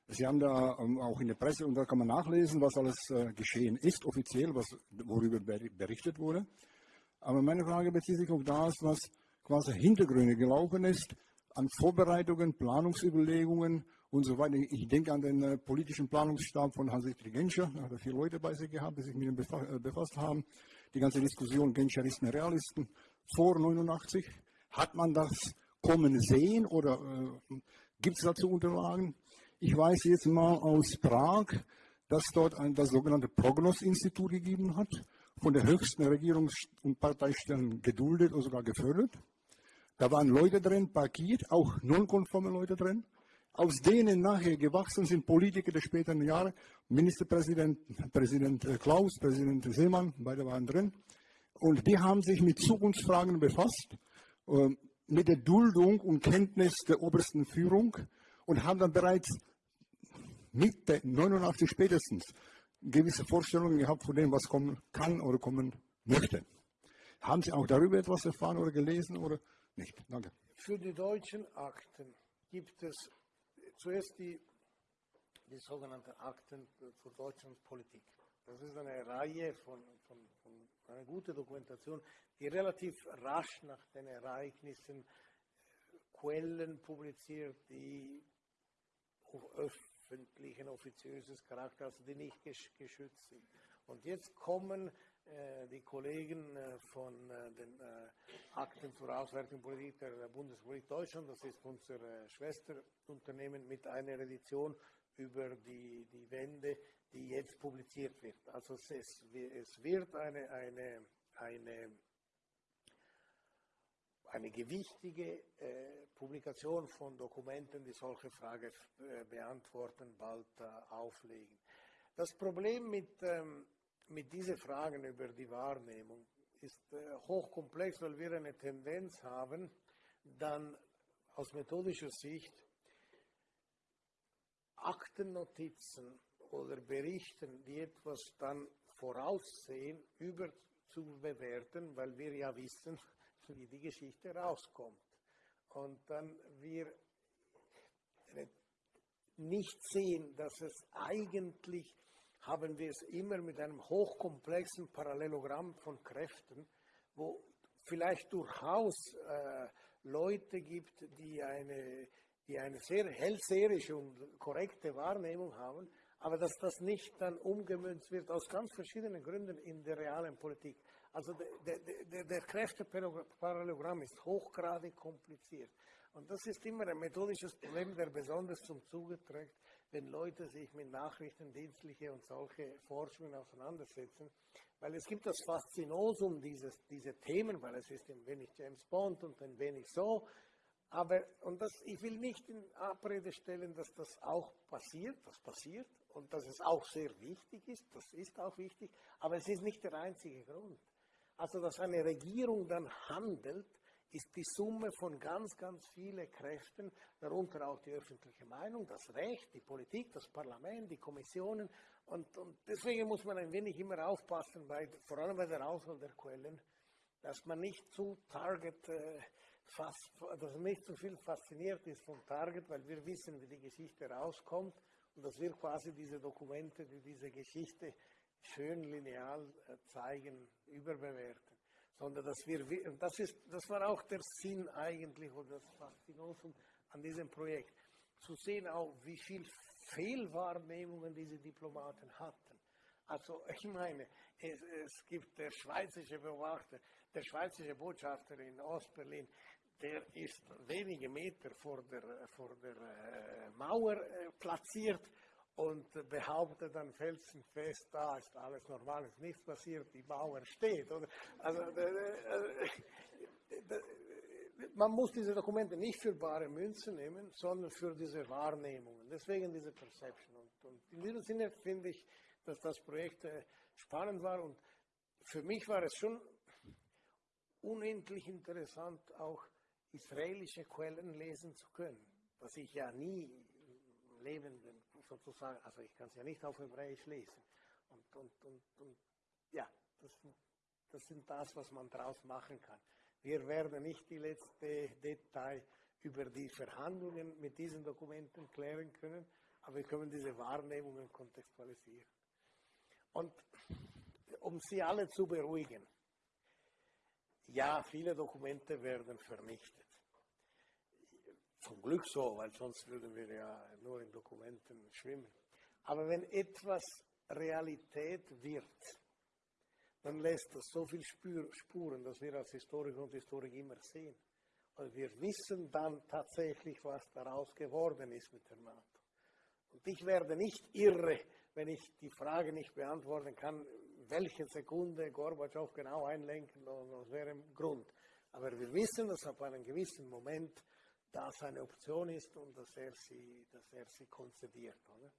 Sie haben da ähm, auch in der Presse, und da kann man nachlesen, was alles äh, geschehen ist, offiziell, was, worüber berichtet wurde. Aber meine Frage bezieht sich auf das, was quasi Hintergründe gelaufen ist, an Vorbereitungen, Planungsüberlegungen und so weiter. Ich denke an den äh, politischen Planungsstab von Hans-Dietrich Genscher, da hat er vier Leute bei sich gehabt, die sich mit ihm äh, befasst haben. Die ganze Diskussion Genscheristen, Realisten vor 89. Hat man das kommen sehen oder äh, gibt es dazu Unterlagen? Ich weiß jetzt mal aus Prag, dass dort ein, das sogenannte Prognos-Institut gegeben hat, von der höchsten Regierungs- und Parteistellen geduldet oder sogar gefördert. Da waren Leute drin, parkiert, auch nonkonforme Leute drin, aus denen nachher gewachsen sind Politiker der späteren Jahre, Ministerpräsident Präsident äh, Klaus, Präsident Seemann, beide waren drin. Und die haben sich mit Zukunftsfragen befasst, äh, mit der Duldung und Kenntnis der obersten Führung und haben dann bereits Mitte 89 spätestens gewisse Vorstellungen gehabt von dem, was kommen kann oder kommen möchte. Haben Sie auch darüber etwas erfahren oder gelesen oder nicht? Danke. Für die deutschen Akten gibt es zuerst die, die sogenannten Akten für Deutschlands Politik. Das ist eine Reihe von, von, von einer guten Dokumentation, die relativ rasch nach den Ereignissen Quellen publiziert, die öffentlichen, offiziöses Charakter, also die nicht geschützt sind. Und jetzt kommen äh, die Kollegen äh, von äh, den äh, Akten zur Auswertung Politik der Bundesrepublik Deutschland, das ist unser äh, Schwesterunternehmen, mit einer Edition über die, die Wende, die jetzt publiziert wird. Also es, es wird eine, eine, eine eine gewichtige äh, Publikation von Dokumenten, die solche Fragen äh, beantworten, bald äh, auflegen. Das Problem mit, ähm, mit diesen Fragen über die Wahrnehmung ist äh, hochkomplex, weil wir eine Tendenz haben, dann aus methodischer Sicht Aktennotizen oder Berichten, die etwas dann voraussehen, überzubewerten, weil wir ja wissen, *laughs* wie die Geschichte rauskommt. Und dann wir nicht sehen, dass es eigentlich, haben wir es immer mit einem hochkomplexen Parallelogramm von Kräften, wo vielleicht durchaus äh, Leute gibt, die eine, die eine sehr hellseherische und korrekte Wahrnehmung haben, aber dass das nicht dann umgemünzt wird aus ganz verschiedenen Gründen in der realen Politik. Also der, der, der Kräfteparallelogramm ist hochgradig kompliziert. Und das ist immer ein methodisches Problem, der besonders zum Zuge trägt, wenn Leute sich mit Nachrichtendienstliche und solche Forschungen auseinandersetzen. Weil es gibt das Faszinosum dieses, dieser Themen, weil es ist ein wenig James Bond und ein wenig so. Aber, und das, ich will nicht in Abrede stellen, dass das auch passiert, das passiert und dass es auch sehr wichtig ist, das ist auch wichtig, aber es ist nicht der einzige Grund. Also, dass eine Regierung dann handelt, ist die Summe von ganz, ganz vielen Kräften, darunter auch die öffentliche Meinung, das Recht, die Politik, das Parlament, die Kommissionen. Und, und deswegen muss man ein wenig immer aufpassen, bei, vor allem bei der Auswahl der Quellen, dass man nicht zu Target, äh, fast, dass nicht zu viel fasziniert ist vom Target, weil wir wissen, wie die Geschichte rauskommt und dass wir quasi diese Dokumente, die diese Geschichte schön lineal äh, zeigen, überbewerten, sondern dass wir, das, ist, das war auch der Sinn eigentlich oder das Faszinosum an diesem Projekt, zu sehen auch, wie viel Fehlwahrnehmungen diese Diplomaten hatten. Also *laughs* ich meine, es, es gibt der schweizerische Beobachter, der schweizerische Botschafter in Ostberlin, der ist wenige Meter vor der, vor der äh, Mauer äh, platziert und behauptet dann felsenfest, da ist alles normal, ist nichts passiert, die Mauer steht. Also, äh, man muss diese Dokumente nicht für bare Münze nehmen, sondern für diese Wahrnehmungen. Deswegen diese Perception. Und, in diesem Sinne finde ich, dass das Projekt spannend war und für mich war es schon unendlich interessant, auch israelische Quellen lesen zu können, was ich ja nie im Leben sozusagen, also ich kann es ja nicht auf Hebräisch lesen. Und, und, und, und ja, das, das sind das, was man daraus machen kann. Wir werden nicht die letzte Detail über die Verhandlungen mit diesen Dokumenten klären können, aber wir können diese Wahrnehmungen kontextualisieren. Und um Sie alle zu beruhigen, ja, viele Dokumente werden vernichtet. Zum Glück so, weil sonst würden wir ja nur in Dokumenten schwimmen. Aber wenn etwas Realität wird, dann lässt das so viel Spuren, dass wir als Historiker und Historiker immer sehen. Und wir wissen dann tatsächlich, was daraus geworden ist mit der NATO. Und ich werde nicht irre, wenn ich die Frage nicht beantworten kann, welche Sekunde Gorbatschow genau einlenken, das wäre im Grund. Aber wir wissen, dass ab einem gewissen Moment das eine Option ist und dass er sie, dass er sie konzidiert. Oder?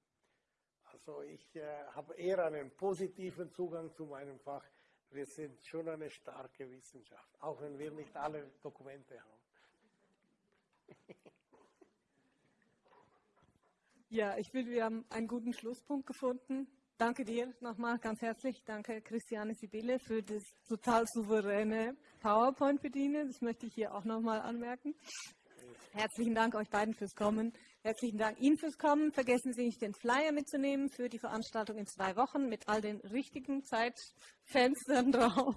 Also ich äh, habe eher einen positiven Zugang zu meinem Fach. Wir sind schon eine starke Wissenschaft, auch wenn wir nicht alle Dokumente haben. Ja, ich finde, wir haben einen guten Schlusspunkt gefunden. Danke dir nochmal ganz herzlich. Danke Christiane Sibylle für das total souveräne PowerPoint bedienen. Das möchte ich hier auch nochmal anmerken. Herzlichen Dank euch beiden fürs Kommen. Herzlichen Dank Ihnen fürs Kommen. Vergessen Sie nicht, den Flyer mitzunehmen für die Veranstaltung in zwei Wochen mit all den richtigen Zeitfenstern *laughs* drauf.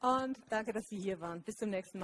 Und danke, dass Sie hier waren. Bis zum nächsten Mal.